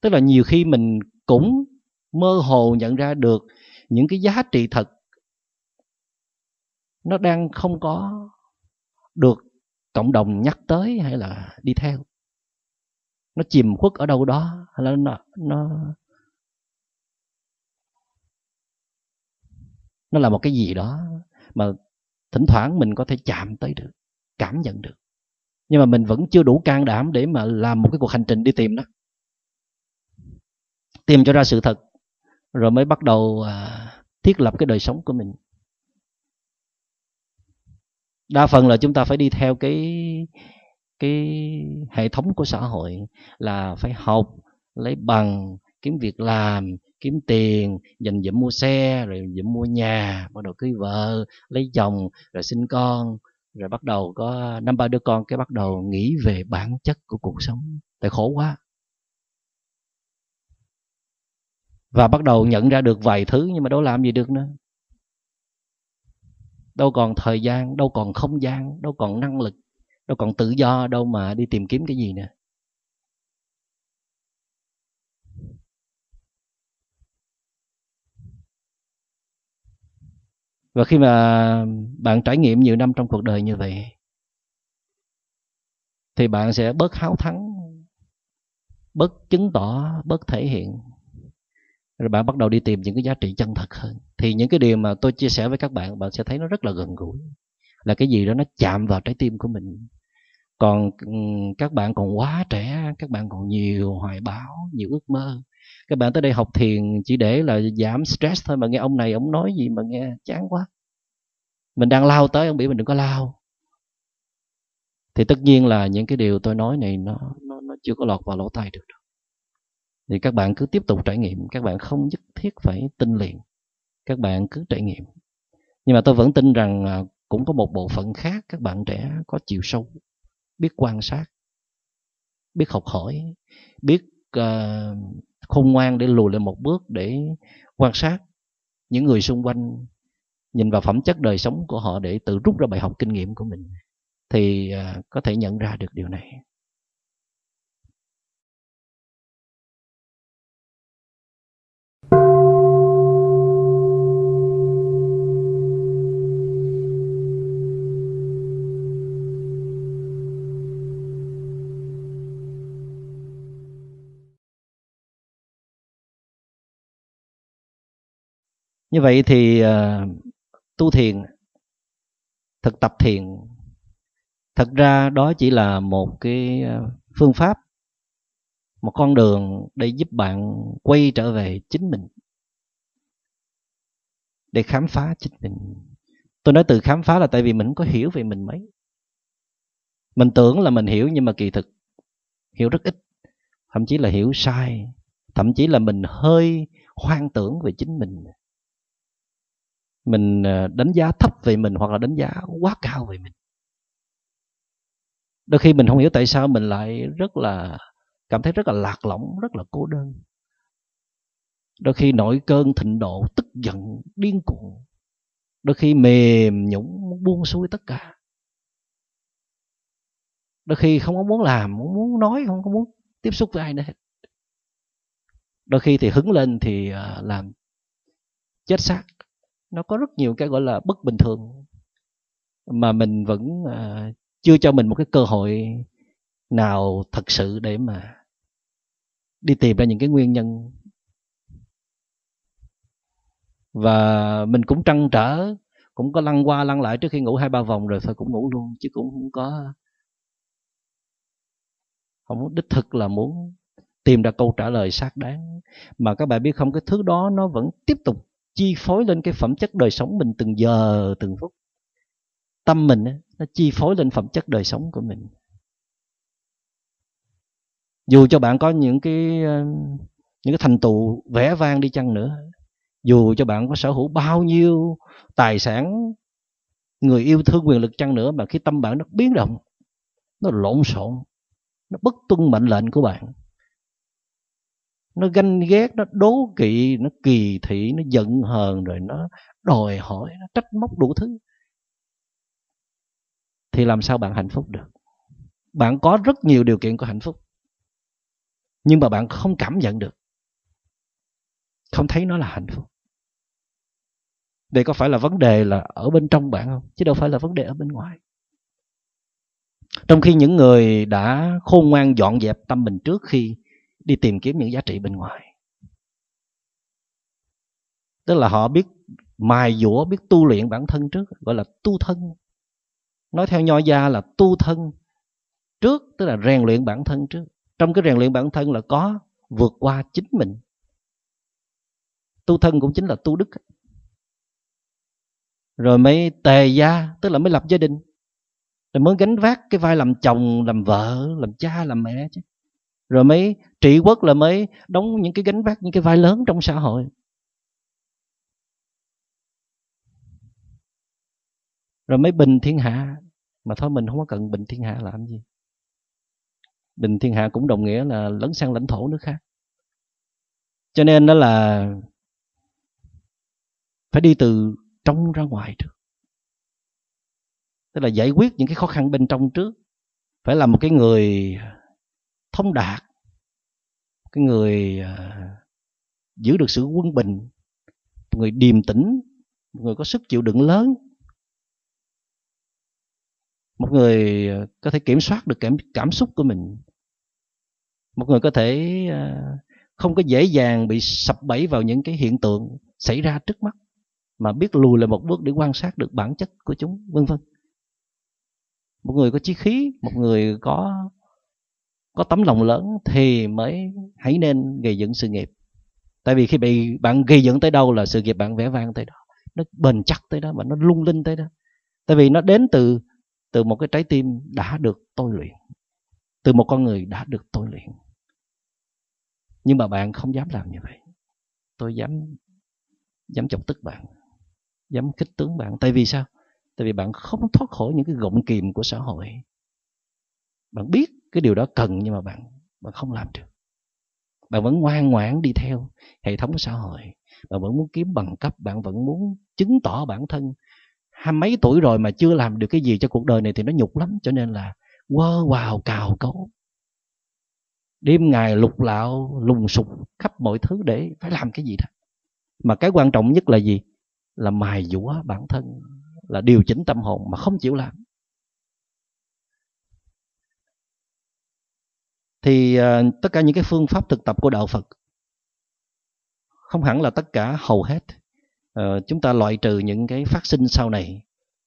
Tức là nhiều khi mình cũng mơ hồ nhận ra được những cái giá trị thật nó đang không có được cộng đồng nhắc tới hay là đi theo. Nó chìm khuất ở đâu đó hay là nó nó nó là một cái gì đó mà thỉnh thoảng mình có thể chạm tới được, cảm nhận được nhưng mà mình vẫn chưa đủ can đảm để mà làm một cái cuộc hành trình đi tìm nó tìm cho ra sự thật rồi mới bắt đầu à, thiết lập cái đời sống của mình. Đa phần là chúng ta phải đi theo cái cái hệ thống của xã hội là phải học lấy bằng kiếm việc làm kiếm tiền dành dụm mua xe rồi dụm mua nhà bắt đầu cưới vợ lấy chồng rồi sinh con rồi bắt đầu có, năm ba đứa con cái bắt đầu nghĩ về bản chất của cuộc sống. Tại khổ quá. Và bắt đầu nhận ra được vài thứ nhưng mà đâu làm gì được nữa. Đâu còn thời gian, đâu còn không gian, đâu còn năng lực, đâu còn tự do, đâu mà đi tìm kiếm cái gì nữa. Và khi mà bạn trải nghiệm nhiều năm trong cuộc đời như vậy, thì bạn sẽ bớt háo thắng, bớt chứng tỏ, bớt thể hiện. Rồi bạn bắt đầu đi tìm những cái giá trị chân thật hơn. Thì những cái điều mà tôi chia sẻ với các bạn bạn sẽ thấy nó rất là gần gũi. Là cái gì đó nó chạm vào trái tim của mình còn ừ, các bạn còn quá trẻ các bạn còn nhiều hoài bão nhiều ước mơ. Các bạn tới đây học thiền chỉ để là giảm stress thôi mà nghe ông này ông nói gì mà nghe chán quá. Mình đang lao tới ông bị mình đừng có lao. Thì tất nhiên là những cái điều tôi nói này nó nó, nó chưa có lọt vào lỗ tai được đâu. Thì các bạn cứ tiếp tục trải nghiệm các bạn không nhất thiết phải tin liền. Các bạn cứ trải nghiệm. Nhưng mà tôi vẫn tin rằng à, cũng có một bộ phận khác các bạn trẻ có chiều sâu biết quan sát biết học hỏi biết uh, khôn ngoan để lùi lại một bước để quan sát những người xung quanh nhìn vào phẩm chất đời sống của họ để tự rút ra bài học kinh nghiệm của mình. Thì uh, có thể nhận ra được điều này. Như vậy thì uh, tu thiền thực tập thiền thật ra đó chỉ là một cái ờ, phương pháp một con đường để giúp bạn quay trở về chính mình để khám phá chính mình. Tôi nói từ khám phá là tại vì mình không có hiểu về mình mấy. Mình tưởng là mình hiểu nhưng mà kỳ thực hiểu rất ít thậm chí là hiểu sai thậm chí là mình hơi hoang tưởng về chính mình mình ờ, đánh giá thấp về mình hoặc là đánh giá quá cao về mình. Đôi khi mình không hiểu tại sao mình lại rất là cảm thấy rất là lạc lõng rất là cô đơn. Đôi khi nổi cơn thịnh nộ, tức giận điên cuồng. Đôi khi mềm nhũng buông xuôi tất cả. Đôi khi không có muốn làm không muốn nói không có muốn tiếp xúc với ai nữa đôi khi thì hứng lên thì ờ, làm chết xác nó có rất nhiều cái gọi là bất bình thường mà mình vẫn uh, chưa cho mình một cái cơ hội nào thật sự để mà đi tìm ra những cái nguyên nhân. Và mình cũng trăn trở cũng có lăn qua lăn lại trước khi ngủ hai ba vòng rồi thôi cũng ngủ luôn chứ cũng không có không đích thực là muốn tìm ra câu trả lời xác đáng. Mà các bạn biết không cái thứ đó nó vẫn tiếp tục chi phối lên cái phẩm chất đời sống mình từng giờ, từng phút. Tâm mình nó chi phối lên phẩm chất đời sống của mình. Dù cho bạn có những cái ờ, những cái thành tựu vẻ vang đi chăng nữa, dù cho bạn có sở hữu bao nhiêu tài sản, người yêu thương, quyền lực chăng nữa, mà khi tâm bạn nó biến động, nó lộn xộn, nó bất tuân mệnh lệnh của bạn nó ganh ghét, nó đố kỵ, nó kỳ thị, nó giận hờn, rồi nó đòi hỏi, nó trách móc đủ thứ. Thì làm sao bạn hạnh phúc được? Bạn có rất nhiều điều kiện của hạnh phúc, nhưng mà bạn không cảm nhận được, không thấy nó là hạnh phúc. Đây có phải là vấn đề là ở bên trong bạn không? Chứ đâu phải là vấn đề ở bên ngoài. Trong khi những người đã khôn ngoan dọn dẹp tâm mình trước khi đi tìm kiếm những giá trị bên ngoài. Tức là họ biết mài dũa, biết tu luyện bản thân trước, gọi là tu thân. Nói theo nho gia là tu thân trước, tức là rèn luyện bản thân trước. Trong cái rèn luyện bản thân là có vượt qua chính mình. Tu thân cũng chính là tu đức. Rồi mới tề gia, tức là mới lập gia đình. Rồi mới gánh vác cái vai làm chồng, làm vợ, làm cha, làm mẹ chứ. Rồi mới trị quốc là mới đóng những cái gánh vác, những cái vai lớn trong xã hội. Rồi mới bình thiên hạ. Mà thôi mình không có cần bình thiên hạ làm gì. Bình thiên hạ cũng đồng nghĩa là lấn sang lãnh thổ nước khác. Cho nên đó là phải đi từ trong ra ngoài trước tức là giải quyết những cái khó khăn bên trong trước. Phải là một cái người thông đạt cái người à, giữ được sự quân bình một người điềm tĩnh một người có sức chịu đựng lớn một người à, có thể kiểm soát được cảm, cảm xúc của mình một người có thể à, không có dễ dàng bị sập bẫy vào những cái hiện tượng xảy ra trước mắt mà biết lùi lại một bước để quan sát được bản chất của chúng vân vân. Một người có chí khí một người có có tấm lòng lớn thì mới hãy nên gây dựng sự nghiệp. Tại vì khi bị bạn gây dựng tới đâu là sự nghiệp bạn vẽ vang tới đó. Nó bền chắc tới đó và nó lung linh tới đó. Tại vì nó đến từ từ một cái trái tim đã được tôi luyện, từ một con người đã được tôi luyện. Nhưng mà bạn không dám làm như vậy. Tôi dám dám chọc tức bạn, dám kích tướng bạn. Tại vì sao? Tại vì bạn không thoát khỏi những cái gọng kìm của xã hội. Bạn biết cái điều đó cần nhưng mà bạn bạn không làm được. Bạn vẫn ngoan ngoãn đi theo hệ thống xã hội. Bạn vẫn muốn kiếm bằng cấp, bạn vẫn muốn chứng tỏ bản thân. Hai mấy tuổi rồi mà chưa làm được cái gì cho cuộc đời này thì nó nhục lắm, cho nên là quơ vào cào cấu. Đêm ngày lục lạo, lùng sục khắp mọi thứ để phải làm cái gì đó. Mà cái quan trọng nhất là gì? Là mài dũa bản thân, là điều chỉnh tâm hồn mà không chịu làm. Thì uh, tất cả những cái phương pháp thực tập của đạo Phật không hẳn là tất cả hầu hết. Uh, chúng ta loại trừ những cái phát sinh sau này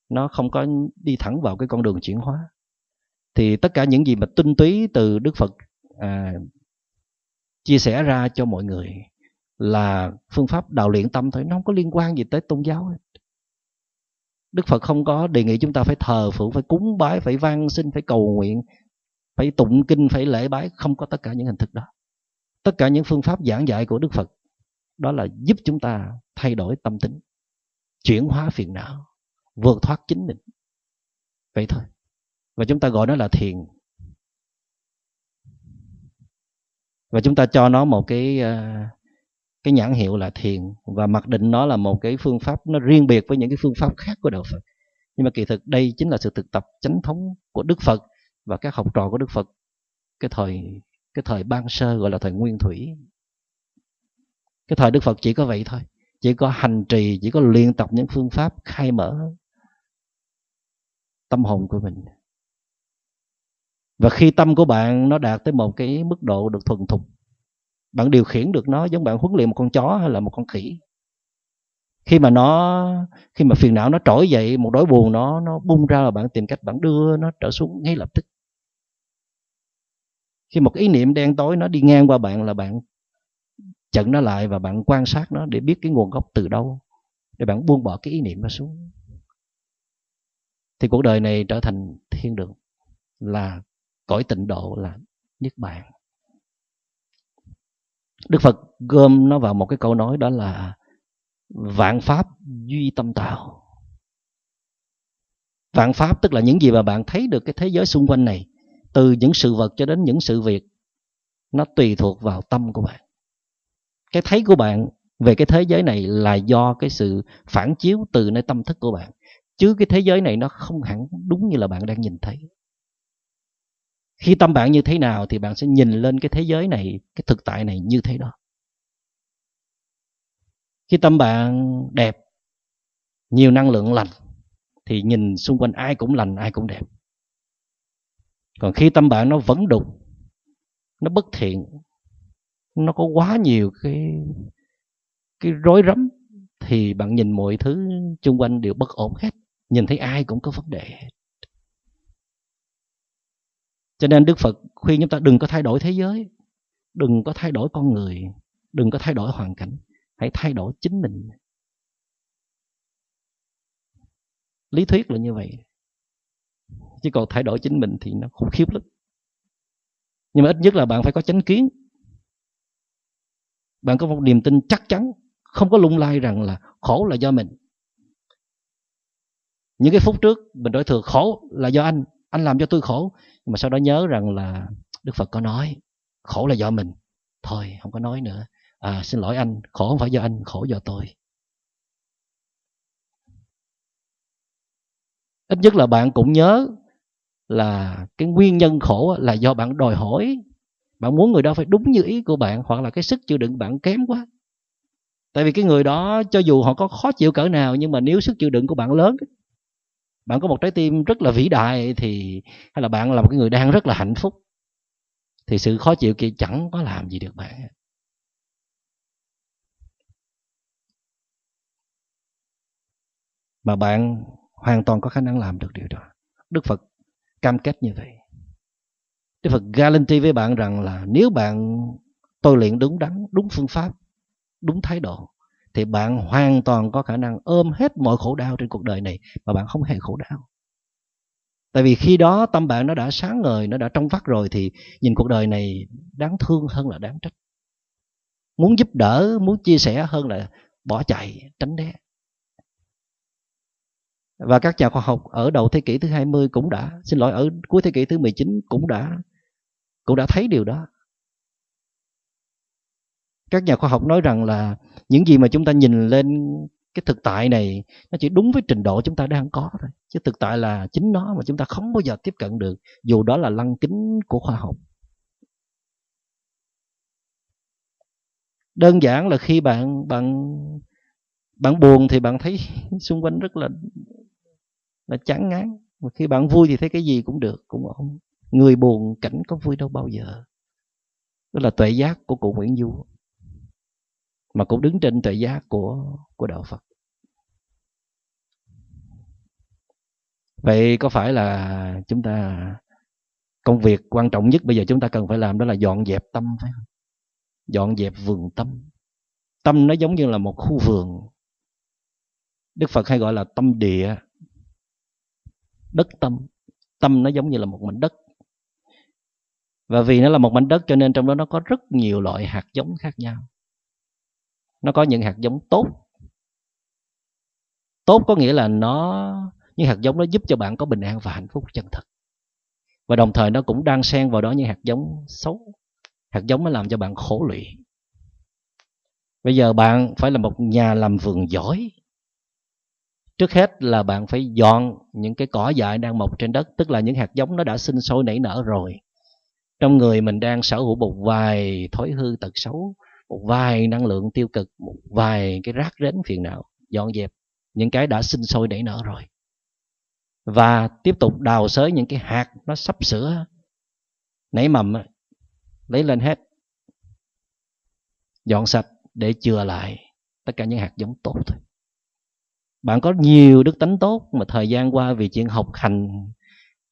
nó không có đi thẳng vào cái con đường chuyển hóa. Thì tất cả những gì mà tinh túy từ Đức Phật à, chia sẻ ra cho mọi người là phương pháp đào luyện tâm thôi nó không có liên quan gì tới tôn giáo hết. Đức Phật không có đề nghị chúng ta phải thờ phượng, phải cúng bái, phải van xin, phải cầu nguyện, phải tụng kinh, phải lễ bái, không có tất cả những hình thức đó. Tất cả những phương pháp giảng dạy của Đức Phật đó là giúp chúng ta thay đổi tâm tính, chuyển hóa phiền não, vượt thoát chính mình. Vậy thôi. Và chúng ta gọi nó là thiền. Và chúng ta cho nó một cái ờ, cái nhãn hiệu là thiền và mặc định nó là một cái phương pháp nó riêng biệt với những cái phương pháp khác của đạo Phật. Nhưng mà kỳ thực đây chính là sự thực tập chánh thống của Đức Phật và các học trò của Đức Phật cái thời cái thời ban sơ gọi là thời nguyên thủy. Cái thời Đức Phật chỉ có vậy thôi, chỉ có hành trì, chỉ có luyện tập những phương pháp khai mở tâm hồn của mình. Và khi tâm của bạn nó đạt tới một cái mức độ được thuần thục bạn điều khiển được nó giống bạn huấn luyện một con chó hay là một con khỉ khi mà nó khi mà phiền não nó trỗi dậy một nỗi buồn nó nó bung ra là bạn tìm cách bạn đưa nó trở xuống ngay lập tức khi một ý niệm đen tối nó đi ngang qua bạn là bạn chặn nó lại và bạn quan sát nó để biết cái nguồn gốc từ đâu để bạn buông bỏ cái ý niệm nó xuống. Thì cuộc đời này trở thành thiên đường là cõi tịnh độ là niết bàn. Đức Phật gom nó vào một cái câu nói đó là vạn pháp duy tâm tạo. Vạn pháp tức là những gì mà bạn thấy được cái thế giới xung quanh này, từ những sự vật cho đến những sự việc, nó tùy thuộc vào tâm của bạn. Cái thấy của bạn về cái thế giới này là do cái sự phản chiếu từ nơi tâm thức của bạn. Chứ cái thế giới này nó không hẳn đúng như là bạn đang nhìn thấy khi tâm bạn như thế nào thì bạn sẽ nhìn lên cái thế giới này cái thực tại này như thế đó khi tâm bạn đẹp nhiều năng lượng lành thì nhìn xung quanh ai cũng lành ai cũng đẹp còn khi tâm bạn nó vẫn đục nó bất thiện nó có quá nhiều cái cái rối rắm thì bạn nhìn mọi thứ xung quanh đều bất ổn hết nhìn thấy ai cũng có vấn đề hết cho nên Đức Phật khuyên chúng ta đừng có thay đổi thế giới, đừng có thay đổi con người, đừng có thay đổi hoàn cảnh, hãy thay đổi chính mình. Lý thuyết là như vậy. Chứ còn thay đổi chính mình thì nó khủng khiếp lắm. Nhưng mà ít nhất là bạn phải có chánh kiến. Bạn có một niềm tin chắc chắn, không có lung lay rằng là khổ là do mình. Những cái phút trước mình đối thừa khổ là do anh, anh làm cho tôi khổ nhưng mà sau đó nhớ rằng là đức phật có nói khổ là do mình thôi không có nói nữa à, xin lỗi anh khổ không phải do anh khổ do tôi ít nhất là bạn cũng nhớ là cái nguyên nhân khổ là do bạn đòi hỏi. Bạn muốn người đó phải đúng như ý của bạn, hoặc là cái sức chịu đựng bạn kém quá. Tại vì cái người đó, cho dù họ có khó chịu cỡ nào, nhưng mà nếu sức chịu đựng của bạn lớn, bạn có một trái tim rất là vĩ đại thì, hay là bạn là một cái người đang rất là hạnh phúc, thì sự khó chịu kia chẳng có làm gì được bạn. Mà bạn hoàn toàn có khả năng làm được điều đó. Đức phật cam kết như vậy. Đức phật guarantee với bạn rằng là nếu bạn tôi luyện đúng đắn, đúng phương pháp, đúng thái độ, thì bạn hoàn toàn có khả năng ôm hết mọi khổ đau trên cuộc đời này mà bạn không hề khổ đau. Tại vì khi đó tâm bạn nó đã sáng ngời, nó đã trong vắt rồi thì nhìn cuộc đời này đáng thương hơn là đáng trách. Muốn giúp đỡ, muốn chia sẻ hơn là bỏ chạy, tránh né và các nhà khoa học ở đầu thế kỷ thứ 20 cũng đã, xin lỗi, ở cuối thế kỷ thứ 19 cũng đã cũng đã thấy điều đó. Các nhà khoa học nói rằng là những gì mà chúng ta nhìn lên cái thực tại này, nó chỉ đúng với trình độ chúng ta đang có thôi, chứ thực tại là chính nó mà chúng ta không bao giờ tiếp cận được, dù đó là lăng kính của khoa học. Đơn giản là khi bạn bạn bạn buồn thì bạn thấy xung quanh rất là nó chán ngán. Mà khi bạn vui thì thấy cái gì cũng được, cũng ổn. Người buồn cảnh có vui đâu bao giờ. Đó là tuệ giác của cụ Nguyễn Du. Mà cũng đứng trên tuệ giác của của đạo Phật. Vậy có phải là chúng ta, công việc quan trọng nhất bây giờ chúng ta cần phải làm đó là dọn dẹp tâm phải không? Dọn dẹp vườn tâm. Tâm nó giống như là một khu vườn. Đức phật hay gọi là tâm địa đất tâm. Tâm nó giống như là một mảnh đất. Và vì nó là một mảnh đất cho nên trong đó nó có rất nhiều loại hạt giống khác nhau. Nó có những hạt giống tốt. Tốt có nghĩa là nó, những hạt giống nó giúp cho bạn có bình an và hạnh phúc chân thật. Và đồng thời nó cũng đang xen vào đó những hạt giống xấu. Hạt giống nó làm cho bạn khổ lụy. Bây giờ bạn phải là một nhà làm vườn giỏi trước hết là bạn phải dọn những cái cỏ dại đang mọc trên đất, tức là những hạt giống nó đã sinh sôi nảy nở rồi. Trong người mình đang sở hữu một vài thói hư tật xấu, một vài năng lượng tiêu cực, một vài cái rác rến phiền não, dọn dẹp những cái đã sinh sôi nảy nở rồi. Và tiếp tục đào xới những cái hạt nó sắp sửa nảy mầm lấy lên hết, dọn sạch để chừa lại tất cả những hạt giống tốt thôi bạn có nhiều đức tánh tốt mà thời gian qua vì chuyện học hành,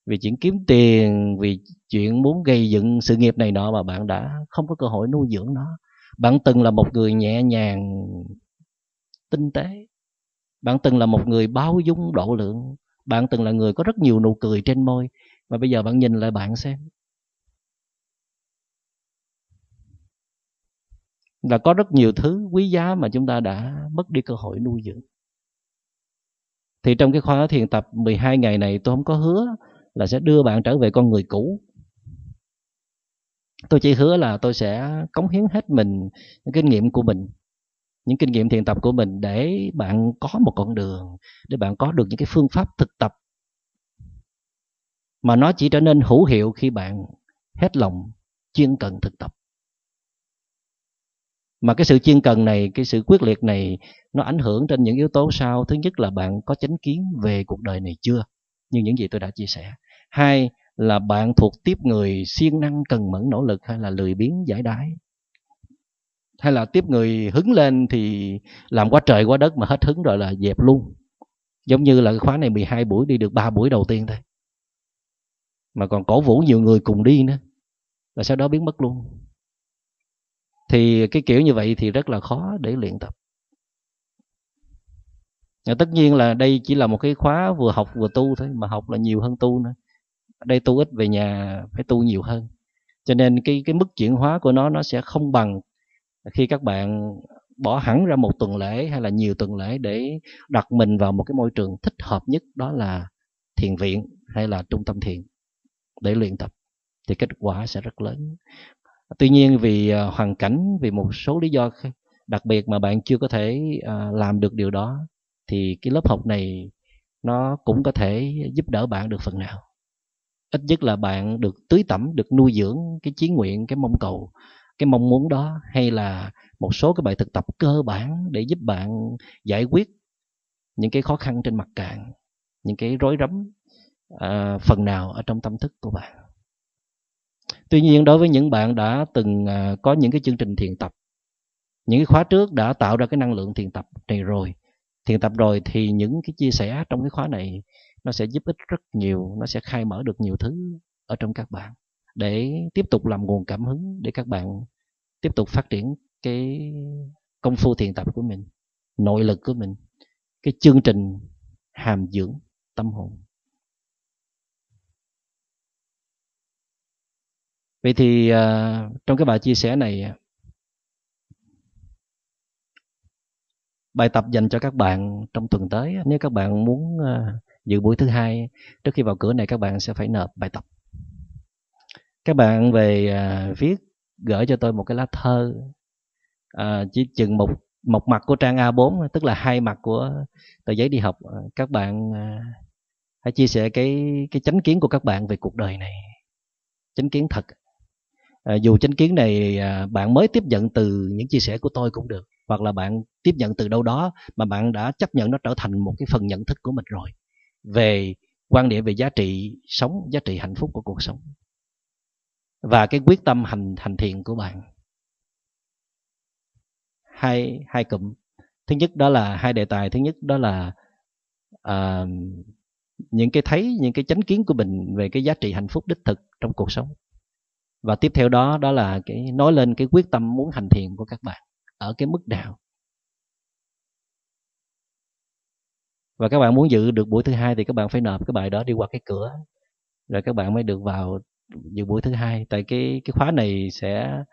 vì chuyện kiếm tiền, vì chuyện muốn gây dựng sự nghiệp này nọ mà bạn đã không có cơ hội nuôi dưỡng nó. Bạn từng là một người nhẹ nhàng, tinh tế. Bạn từng là một người bao dung độ lượng. Bạn từng là người có rất nhiều nụ cười trên môi. Mà bây giờ bạn nhìn lại bạn xem. Là có rất nhiều thứ quý giá mà chúng ta đã mất đi cơ hội nuôi dưỡng thì trong cái khóa thiền tập 12 ngày này tôi không có hứa là sẽ đưa bạn trở về con người cũ. Tôi chỉ hứa là tôi sẽ cống hiến hết mình, những kinh nghiệm của mình, những kinh nghiệm thiền tập của mình để bạn có một con đường, để bạn có được những cái phương pháp thực tập mà nó chỉ trở nên hữu hiệu khi bạn hết lòng chuyên cần thực tập mà cái sự chuyên cần này, cái sự quyết liệt này, nó ảnh hưởng trên những yếu tố sau. Thứ nhất là bạn có chánh kiến về cuộc đời này chưa? Như những gì tôi đã chia sẻ. Hai là bạn thuộc tiếp người siêng năng, cần mẫn, nỗ lực hay là lười biếng, giải đái? Hay là tiếp người hứng lên thì làm quá trời, quá đất mà hết hứng rồi là dẹp luôn? Giống như là cái khóa này 12 buổi, đi được 3 buổi đầu tiên thôi. Mà còn cổ vũ nhiều người cùng đi nữa. Và sau đó biến mất luôn thì cái kiểu như vậy thì rất là khó để luyện tập. Và tất nhiên là đây chỉ là một cái khóa vừa học vừa tu thôi, mà học là nhiều hơn tu nữa. Đây tu ít, về nhà phải tu nhiều hơn. Cho nên cái cái mức chuyển hóa của nó nó sẽ không bằng khi các bạn bỏ hẳn ra một tuần lễ hay là nhiều tuần lễ để đặt mình vào một cái môi trường thích hợp nhất, đó là thiền viện hay là trung tâm thiền để luyện tập. Thì kết quả sẽ rất lớn tuy nhiên vì ờ, hoàn cảnh vì một số lý do đặc biệt mà bạn chưa có thể ờ, làm được điều đó thì cái lớp học này nó cũng có thể giúp đỡ bạn được phần nào. Ít nhất là bạn được tưới tẩm được nuôi dưỡng cái chí nguyện cái mong cầu cái mong muốn đó hay là một số cái bài thực tập cơ bản để giúp bạn giải quyết những cái khó khăn trên mặt cạn những cái rối rắm à, phần nào ở trong tâm thức của bạn tuy nhiên, đối với những bạn đã từng à, có những cái chương trình thiền tập, những cái khóa trước đã tạo ra cái năng lượng thiền tập này rồi, thiền tập rồi thì những cái chia sẻ trong cái khóa này nó sẽ giúp ích rất nhiều, nó sẽ khai mở được nhiều thứ ở trong các bạn để tiếp tục làm nguồn cảm hứng để các bạn tiếp tục phát triển cái công phu thiền tập của mình, nội lực của mình, cái chương trình hàm dưỡng tâm hồn. Vậy thì uh, trong cái bài chia sẻ này à, bài tập dành cho các bạn trong tuần tới à, nếu các bạn muốn uh, dự buổi thứ hai trước khi vào cửa này các bạn sẽ phải nộp bài tập. Các bạn về uh, viết gửi cho tôi một cái lá thơ uh, chỉ chừng một một mặt của trang A4 tức là hai mặt của tờ giấy đi học. Các bạn hãy chia sẻ cái cái chánh kiến của các bạn về cuộc đời này. Chánh kiến thật à, dù chánh kiến này à, bạn mới tiếp nhận từ những chia sẻ của tôi cũng được hoặc là bạn tiếp nhận từ đâu đó mà bạn đã chấp nhận nó trở thành một cái phần nhận thức của mình rồi. Về quan điểm về giá trị sống giá trị hạnh phúc của cuộc sống. Và cái quyết tâm hành hành thiện của bạn. Hai hai cụm. Thứ nhất đó là hai đề tài. Thứ nhất đó là uh, những cái thấy những cái chánh kiến của mình về cái giá trị hạnh phúc đích thực trong cuộc sống và tiếp theo đó đó là cái nói lên cái quyết tâm muốn hành thiện của các bạn ở cái mức nào. Và các bạn muốn dự được buổi thứ hai thì các bạn phải nộp cái bài đó đi qua cái cửa. Rồi các bạn mới được vào dự buổi thứ hai. Tại cái cái khóa này sẽ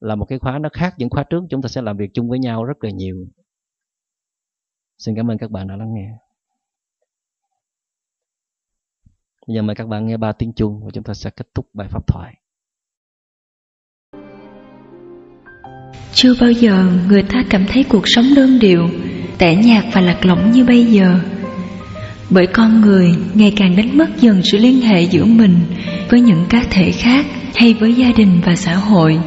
là một cái khóa nó khác những khóa trước. Chúng ta sẽ làm việc chung với nhau rất là nhiều. Xin cảm ơn các bạn đã lắng nghe. Bây giờ mời các bạn nghe ba tiếng chuông và chúng ta sẽ kết thúc bài pháp thoại. Chưa bao giờ người ta cảm thấy cuộc sống đơn điệu, tẻ nhạt và lạc lõng như bây giờ. Bởi con người ngày càng đánh mất dần sự liên hệ giữa mình với những cá thể khác hay với gia đình và xã hội.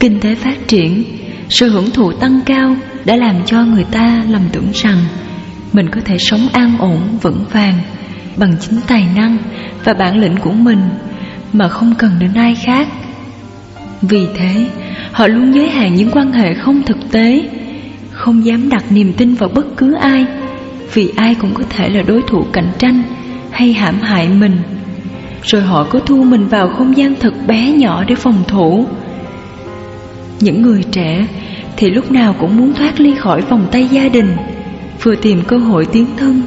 Kinh tế phát triển, sự hưởng thụ tăng cao đã làm cho người ta lầm tưởng rằng mình có thể sống an ổn, vững vàng bằng chính tài năng và bản lĩnh của mình mà không cần đến ai khác. Vì thế, họ luôn giới hạn những quan hệ không thực tế, không dám đặt niềm tin vào bất cứ ai, vì ai cũng có thể là đối thủ cạnh tranh hay hãm hại mình. Rồi họ cứ thu mình vào không gian thật bé nhỏ để phòng thủ. Những người trẻ thì lúc nào cũng muốn thoát ly khỏi vòng tay gia đình, vừa tìm cơ hội tiến thân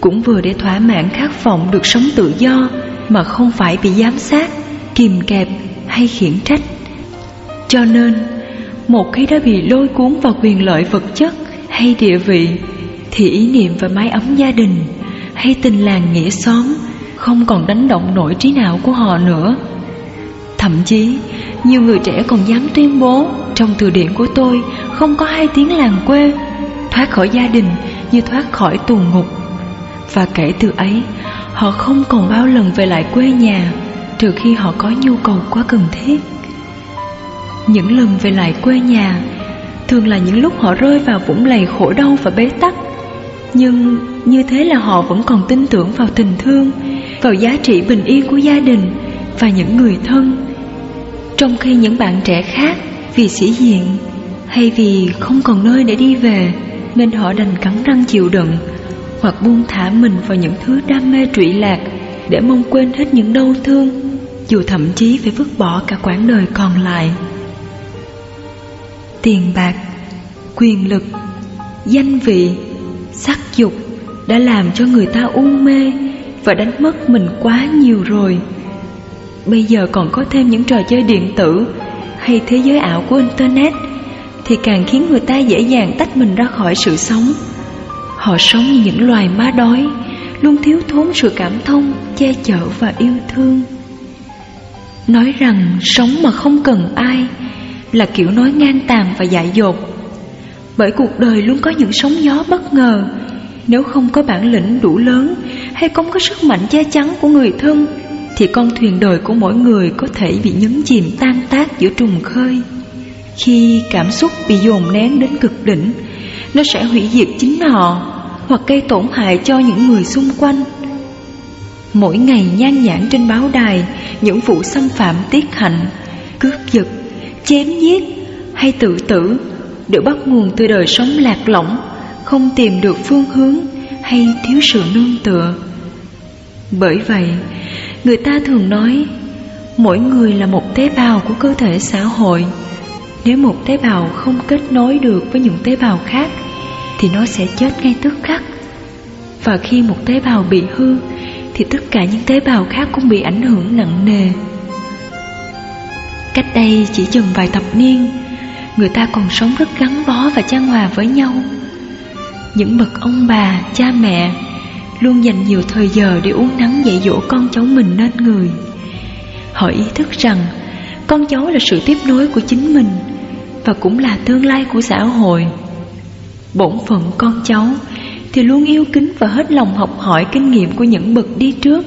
cũng vừa để thỏa mãn khát vọng được sống tự do mà không phải bị giám sát, kìm kẹp hay khiển trách. Cho nên, một khi đã bị lôi cuốn vào quyền lợi vật chất hay địa vị, thì ý niệm và mái ấm gia đình hay tình làng nghĩa xóm không còn đánh động nổi trí não của họ nữa. Thậm chí, nhiều người trẻ còn dám tuyên bố trong từ điển của tôi không có hai tiếng làng quê, thoát khỏi gia đình như thoát khỏi tù ngục. Và kể từ ấy Họ không còn bao lần về lại quê nhà Trừ khi họ có nhu cầu quá cần thiết những lần về lại quê nhà. Thường là những lúc họ rơi vào vũng lầy khổ đau và bế tắc. Nhưng như thế là họ vẫn còn tin tưởng vào tình thương Vào giá trị bình yên của gia đình Và những người thân. Trong khi những bạn trẻ khác Vì sĩ diện Hay vì không còn nơi để đi về Nên họ đành cắn răng chịu đựng hoặc buông thả mình vào những thứ đam mê trụy lạc để mong quên hết những đau thương, dù thậm chí phải vứt bỏ cả quãng đời còn lại. Tiền bạc, quyền lực, danh vị, sắc dục đã làm cho người ta u mê và đánh mất mình quá nhiều rồi. Bây giờ còn có thêm những trò chơi điện tử hay thế giới ảo của Internet thì càng khiến người ta dễ dàng tách mình ra khỏi sự sống Họ sống như những loài ma đói Luôn thiếu thốn sự cảm thông Che chở và yêu thương Nói rằng sống mà không cần ai là kiểu nói ngang tàn và dại dột. Bởi cuộc đời luôn có những sóng gió bất ngờ. Nếu không có bản lĩnh đủ lớn Hay không có sức mạnh che chắn của người thân Thì con thuyền đời của mỗi người Có thể bị nhấn chìm tan tác giữa trùng khơi. Khi cảm xúc bị dồn nén đến cực đỉnh Nó sẽ hủy diệt chính họ hoặc gây tổn hại cho những người xung quanh. Mỗi ngày nhan nhãn trên báo đài Những vụ xâm phạm tiết hạnh Cướp giật, chém giết hay tự tử Đều bắt nguồn từ đời sống lạc lõng Không tìm được phương hướng hay thiếu sự nương tựa. Bởi vậy, người ta thường nói Mỗi người là một tế bào của cơ thể xã hội. Nếu một tế bào không kết nối được với những tế bào khác Thì nó sẽ chết ngay tức khắc. Và khi một tế bào bị hư Thì tất cả những tế bào khác cũng bị ảnh hưởng nặng nề. Cách đây chỉ chừng vài thập niên Người ta còn sống rất gắn bó và chan hòa với nhau. Những bậc ông bà, cha mẹ Luôn dành nhiều thời giờ để uống nắng dạy dỗ con cháu mình nên người. Họ ý thức rằng con cháu là sự tiếp nối của chính mình Và cũng là tương lai của xã hội. Bổn phận con cháu thì luôn yêu kính và hết lòng học hỏi kinh nghiệm của những bậc đi trước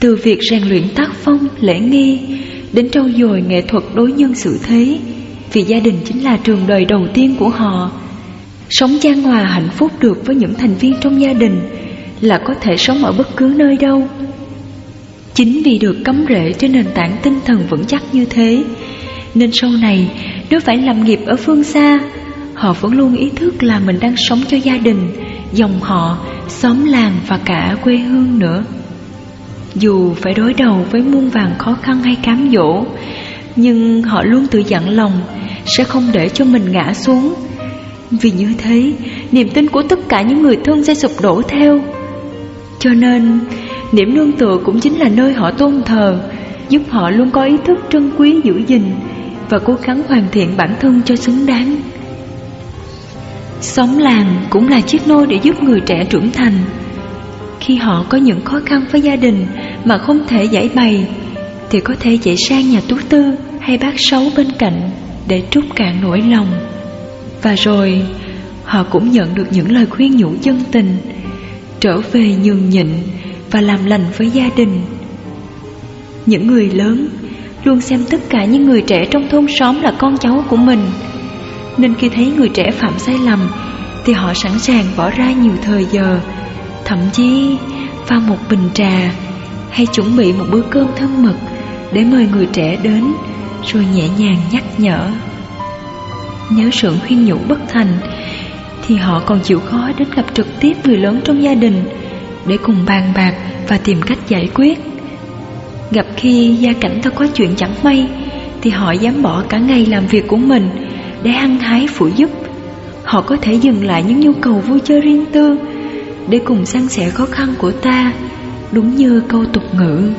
Từ việc rèn luyện tác phong, lễ nghi Đến trau dồi nghệ thuật đối nhân xử thế Vì gia đình chính là trường đời đầu tiên của họ. Sống chan hòa hạnh phúc được với những thành viên trong gia đình Là có thể sống ở bất cứ nơi đâu. Chính vì được cắm rễ trên nền tảng tinh thần vững chắc như thế Nên sau này nếu phải làm nghiệp ở phương xa Họ vẫn luôn ý thức là mình đang sống cho gia đình Dòng họ, xóm làng và cả quê hương nữa. Dù phải đối đầu với muôn vàng khó khăn hay cám dỗ, Nhưng họ luôn tự dặn lòng Sẽ không để cho mình ngã xuống. Vì như thế, Niềm tin của tất cả những người thân sẽ sụp đổ theo. Cho nên Điểm nương tựa cũng chính là nơi họ tôn thờ, Giúp họ luôn có ý thức trân quý giữ gìn Và cố gắng hoàn thiện bản thân cho xứng đáng. Xóm làng cũng là chiếc nôi để giúp người trẻ trưởng thành. Khi họ có những khó khăn với gia đình mà không thể giải bày, Thì có thể chạy sang nhà tú tư hay bác sáu bên cạnh để trút cạn nỗi lòng. Và rồi, họ cũng nhận được những lời khuyên nhủ chân tình, Trở về nhường nhịn và làm lành với gia đình. Những người lớn luôn xem tất cả những người trẻ trong thôn xóm là con cháu của mình, Nên khi thấy người trẻ phạm sai lầm Thì họ sẵn sàng bỏ ra nhiều thời giờ, Thậm chí pha một bình trà hay chuẩn bị một bữa cơm thân mật Để mời người trẻ đến, Rồi nhẹ nhàng nhắc nhở. Nếu sự khuyên nhủ bất thành, Thì họ còn chịu khó đến gặp trực tiếp người lớn trong gia đình Để cùng bàn bạc và tìm cách giải quyết. Gặp khi gia cảnh ta có chuyện chẳng may, Thì họ dám bỏ cả ngày làm việc của mình Để hăng hái phụ giúp. Họ có thể dừng lại những nhu cầu vui chơi riêng tư Để cùng san sẻ khó khăn của ta. Đúng như câu tục ngữ,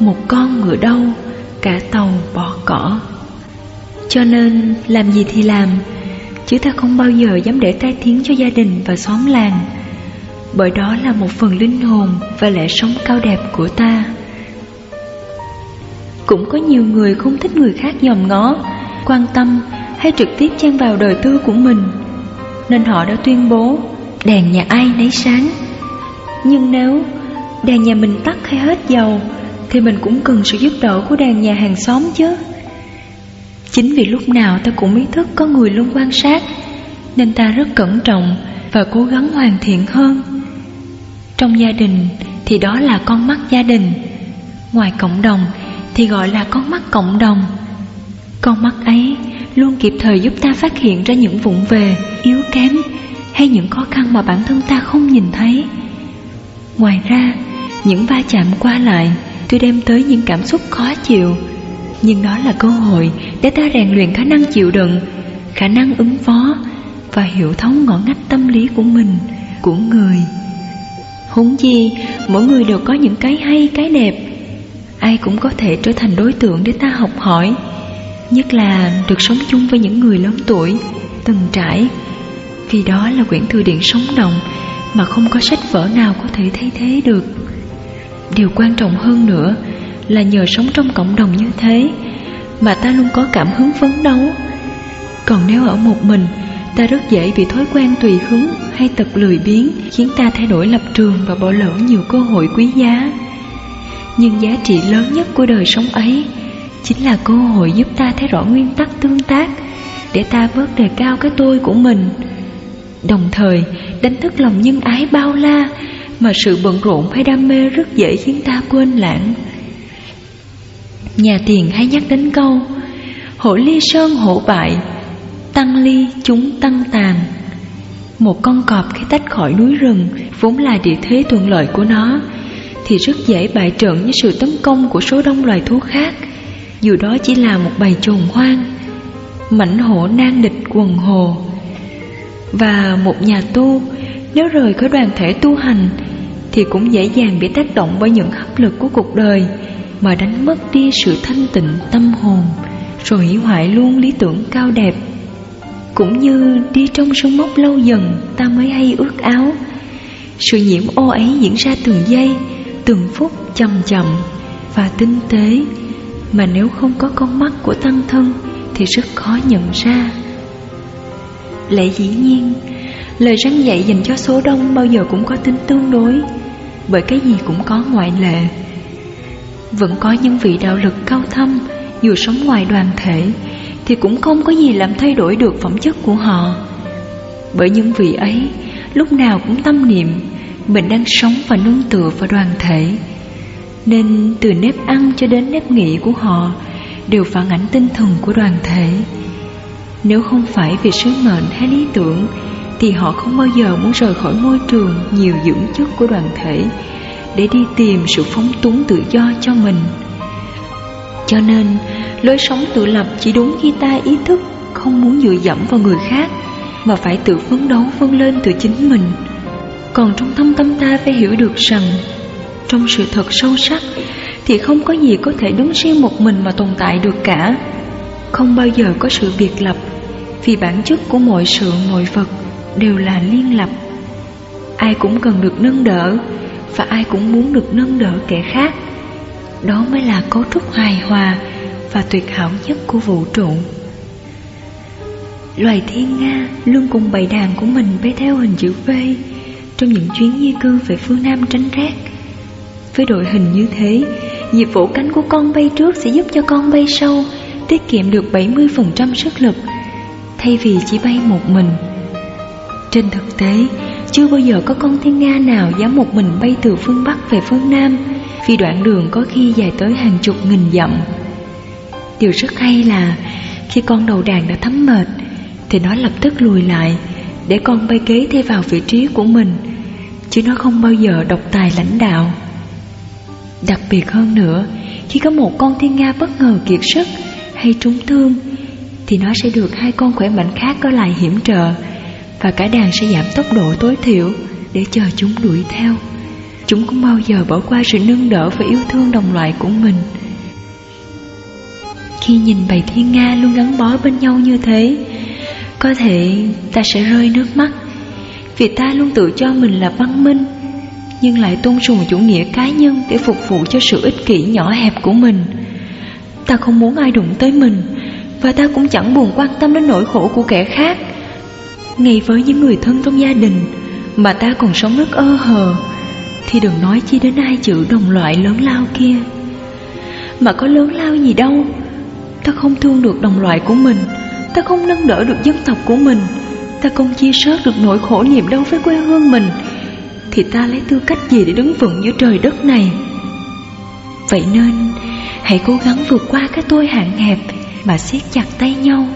Một con ngựa đâu, Cả tàu bỏ cỏ. Cho nên, làm gì thì làm, Chứ ta không bao giờ dám để tai tiếng cho gia đình và xóm làng. Bởi đó là một phần linh hồn và lẽ sống cao đẹp của ta. Cũng có nhiều người không thích người khác dòm ngó, Quan tâm hay trực tiếp chen vào đời tư của mình. Nên họ đã tuyên bố, Đèn nhà ai nấy sáng. Nhưng nếu đèn nhà mình tắt hay hết dầu Thì mình cũng cần sự giúp đỡ của đàn nhà hàng xóm chứ. Chính vì lúc nào ta cũng ý thức có người luôn quan sát Nên ta rất cẩn trọng và cố gắng hoàn thiện hơn. Trong gia đình thì đó là con mắt gia đình Ngoài cộng đồng thì gọi là con mắt cộng đồng. Con mắt ấy luôn kịp thời giúp ta phát hiện ra những vụng về, yếu kém Hay những khó khăn mà bản thân ta không nhìn thấy. Ngoài ra, những va chạm qua lại Tuy đem tới những cảm xúc khó chịu Nhưng đó là cơ hội để ta rèn luyện khả năng chịu đựng Khả năng ứng phó Và hiểu thấu ngõ ngách tâm lý của mình, của người. Huống chi, mỗi người đều có những cái hay, cái đẹp. Ai cũng có thể trở thành đối tượng để ta học hỏi Nhất là được sống chung với những người lớn tuổi, từng trải. Vì đó là quyển thư điện sống động Mà không có sách vở nào có thể thay thế được. Điều quan trọng hơn nữa là nhờ sống trong cộng đồng như thế Mà ta luôn có cảm hứng phấn đấu Còn nếu ở một mình, Ta rất dễ bị thói quen tùy hứng hay tật lười biếng, khiến ta thay đổi lập trường và bỏ lỡ nhiều cơ hội quý giá. Nhưng giá trị lớn nhất của đời sống ấy chính là cơ hội giúp ta thấy rõ nguyên tắc tương tác để ta bớt đề cao cái tôi của mình. Đồng thời, đánh thức lòng nhân ái bao la mà sự bận rộn hay đam mê rất dễ khiến ta quên lãng. Nhà tiền hay nhắc đến câu, Hổ ly sơn hổ bại, Tăng ly chúng tăng tàn. Một con cọp khi tách khỏi núi rừng, Vốn là địa thế thuận lợi của nó, Thì rất dễ bại trận với sự tấn công của số đông loài thú khác. Dù đó chỉ là một bầy trồn hoang, Mảnh hổ nan địch quần hồ. Và một nhà tu Nếu rời khỏi đoàn thể tu hành thì cũng dễ dàng bị tác động bởi những hấp lực của cuộc đời Mà đánh mất đi sự thanh tịnh tâm hồn Rồi hủy hoại luôn lý tưởng cao đẹp. Cũng như đi trong sông mốc lâu dần ta mới hay ước áo. Sự nhiễm ô ấy diễn ra từng giây, từng phút chậm chậm và tinh tế Mà nếu không có con mắt của tăng thân thì rất khó nhận ra. Lẽ dĩ nhiên, lời răng dạy dành cho số đông bao giờ cũng có tính tương đối. Bởi cái gì cũng có ngoại lệ Vẫn có những vị đạo lực cao thâm, dù sống ngoài đoàn thể, thì cũng không có gì làm thay đổi được phẩm chất của họ. Bởi những vị ấy, lúc nào cũng tâm niệm, mình đang sống và nương tựa vào đoàn thể. Nên từ nếp ăn cho đến nếp nghĩ của họ đều phản ảnh tinh thần của đoàn thể. Nếu không phải vì sứ mệnh hay lý tưởng thì họ không bao giờ muốn rời khỏi môi trường nhiều dưỡng chất của đoàn thể để đi tìm sự phóng túng tự do cho mình. Cho nên, Lối sống tự lập chỉ đúng khi ta ý thức không muốn dựa dẫm vào người khác Mà phải tự phấn đấu vươn lên từ chính mình Còn trong thâm tâm ta phải hiểu được rằng Trong sự thật sâu sắc Thì không có gì có thể đứng riêng một mình mà tồn tại được cả Không bao giờ có sự biệt lập Vì bản chất của mọi sự mọi vật đều là liên lập Ai cũng cần được nâng đỡ Và ai cũng muốn được nâng đỡ kẻ khác Đó mới là cấu trúc hài hòa và tuyệt hảo nhất của vũ trụ. Loài thiên Nga luôn cùng bầy đàn của mình bay theo hình chữ V trong những chuyến di cư về phương Nam tránh rét. Với đội hình như thế, nhịp vỗ cánh của con bay trước sẽ giúp cho con bay sau tiết kiệm được 70% sức lực thay vì chỉ bay một mình. Trên thực tế, chưa bao giờ có con thiên nga nào dám một mình bay từ phương Bắc về phương Nam vì đoạn đường có khi dài tới hàng chục nghìn dặm. Điều rất hay là khi con đầu đàn đã thấm mệt Thì nó lập tức lùi lại Để con bay kế thay vào vị trí của mình Chứ nó không bao giờ độc tài lãnh đạo Đặc biệt hơn nữa Khi có một con thiên nga bất ngờ kiệt sức Hay trúng thương Thì nó sẽ được hai con khỏe mạnh khác có lại hiểm trợ và cả đàn sẽ giảm tốc độ tối thiểu Để chờ chúng đuổi theo. Chúng không bao giờ bỏ qua sự nâng đỡ và yêu thương đồng loại của mình. Khi nhìn bầy thiên nga luôn gắn bó bên nhau như thế, Có thể ta sẽ rơi nước mắt. Vì ta luôn tự cho mình là văn minh, Nhưng lại tôn sùng chủ nghĩa cá nhân Để phục vụ cho sự ích kỷ nhỏ hẹp của mình. Ta không muốn ai đụng tới mình, Và ta cũng chẳng buồn quan tâm đến nỗi khổ của kẻ khác. Ngay với những người thân trong gia đình Mà ta còn sống rất ơ hờ, Thì đừng nói chi đến ai chữ đồng loại lớn lao kia. Mà có lớn lao gì đâu, Ta không thương được đồng loại của mình, Ta không nâng đỡ được dân tộc của mình, Ta không chia sớt được nỗi khổ niềm đau với quê hương mình, Thì ta lấy tư cách gì để đứng vững giữa trời đất này? Vậy nên, Hãy cố gắng vượt qua cái tôi hạn hẹp Mà siết chặt tay nhau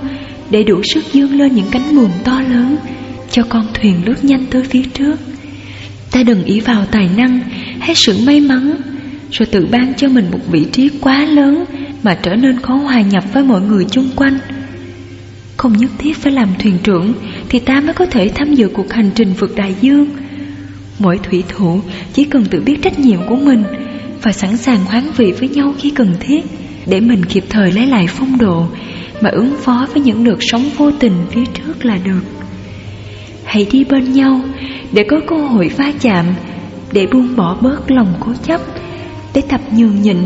để đủ sức dương lên những cánh buồm to lớn Cho con thuyền lướt nhanh tới phía trước Ta đừng ý vào tài năng hay sự may mắn, Rồi tự ban cho mình một vị trí quá lớn mà trở nên khó hòa nhập với mọi người chung quanh. Không nhất thiết phải làm thuyền trưởng thì ta mới có thể tham dự cuộc hành trình vượt đại dương. Mỗi thủy thủ chỉ cần tự biết trách nhiệm của mình và sẵn sàng hoán vị với nhau khi cần thiết để mình kịp thời lấy lại phong độ mà ứng phó với những đợt sóng vô tình phía trước là được. Hãy đi bên nhau để có cơ hội va chạm, để buông bỏ bớt lòng cố chấp, để tập nhường nhịn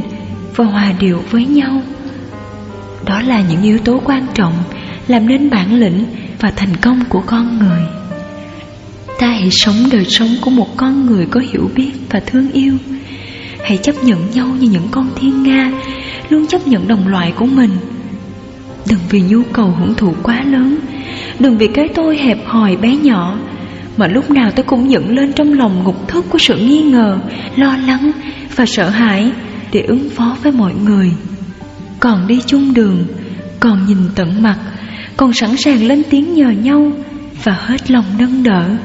và hòa điệu với nhau. Đó là những yếu tố quan trọng làm nên bản lĩnh và thành công của con người. Ta hãy sống đời sống của một con người có hiểu biết và thương yêu. Hãy chấp nhận nhau như những con thiên nga, luôn chấp nhận đồng loại của mình. Đừng vì nhu cầu hưởng thụ quá lớn, đừng vì cái tôi hẹp hòi bé nhỏ, mà lúc nào tôi cũng dựng lên trong lòng ngục thức của sự nghi ngờ, lo lắng và sợ hãi để ứng phó với mọi người. Còn đi chung đường, còn nhìn tận mặt, còn sẵn sàng lên tiếng nhờ nhau và hết lòng nâng đỡ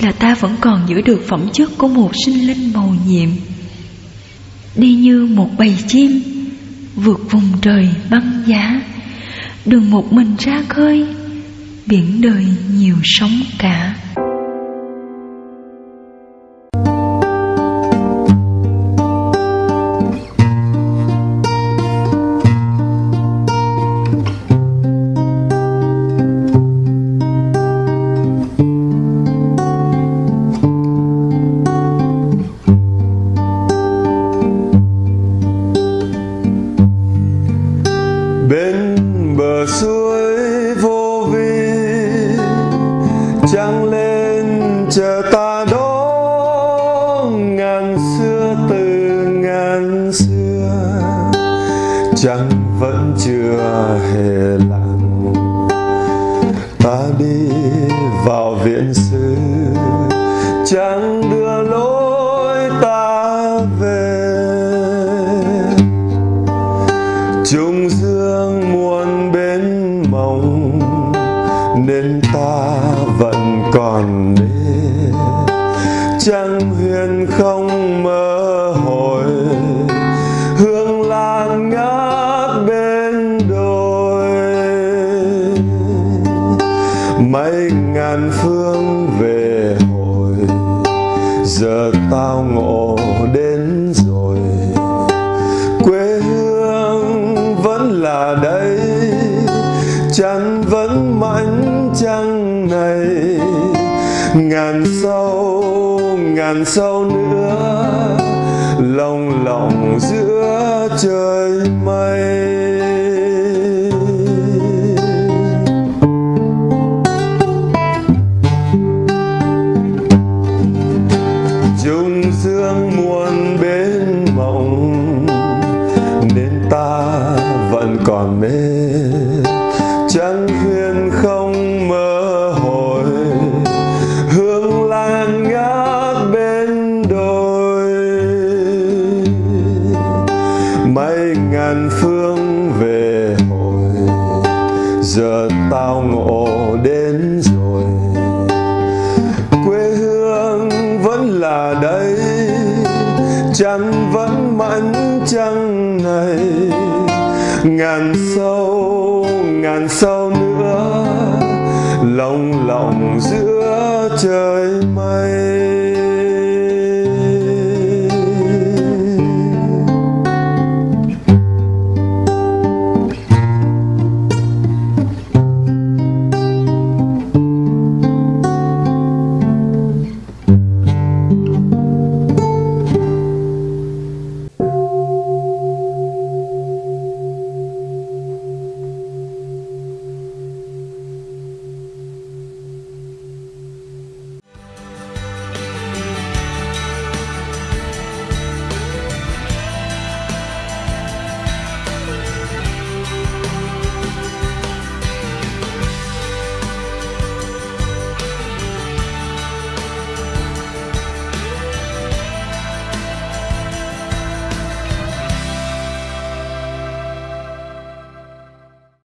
là ta vẫn còn giữ được phẩm chất của một sinh linh màu nhiệm. Đi như một bầy chim, vượt vùng trời băng giá, đừng một mình ra khơi, biển đời nhiều sóng cả. trăng vẫn mãnh trăng này. Ngàn sâu ngàn sâu nữa, lòng lòng giữa trời mây. Trăng vẫn mãn trăng này, ngàn sâu ngàn sâu nữa, lòng lòng giữa trời mây.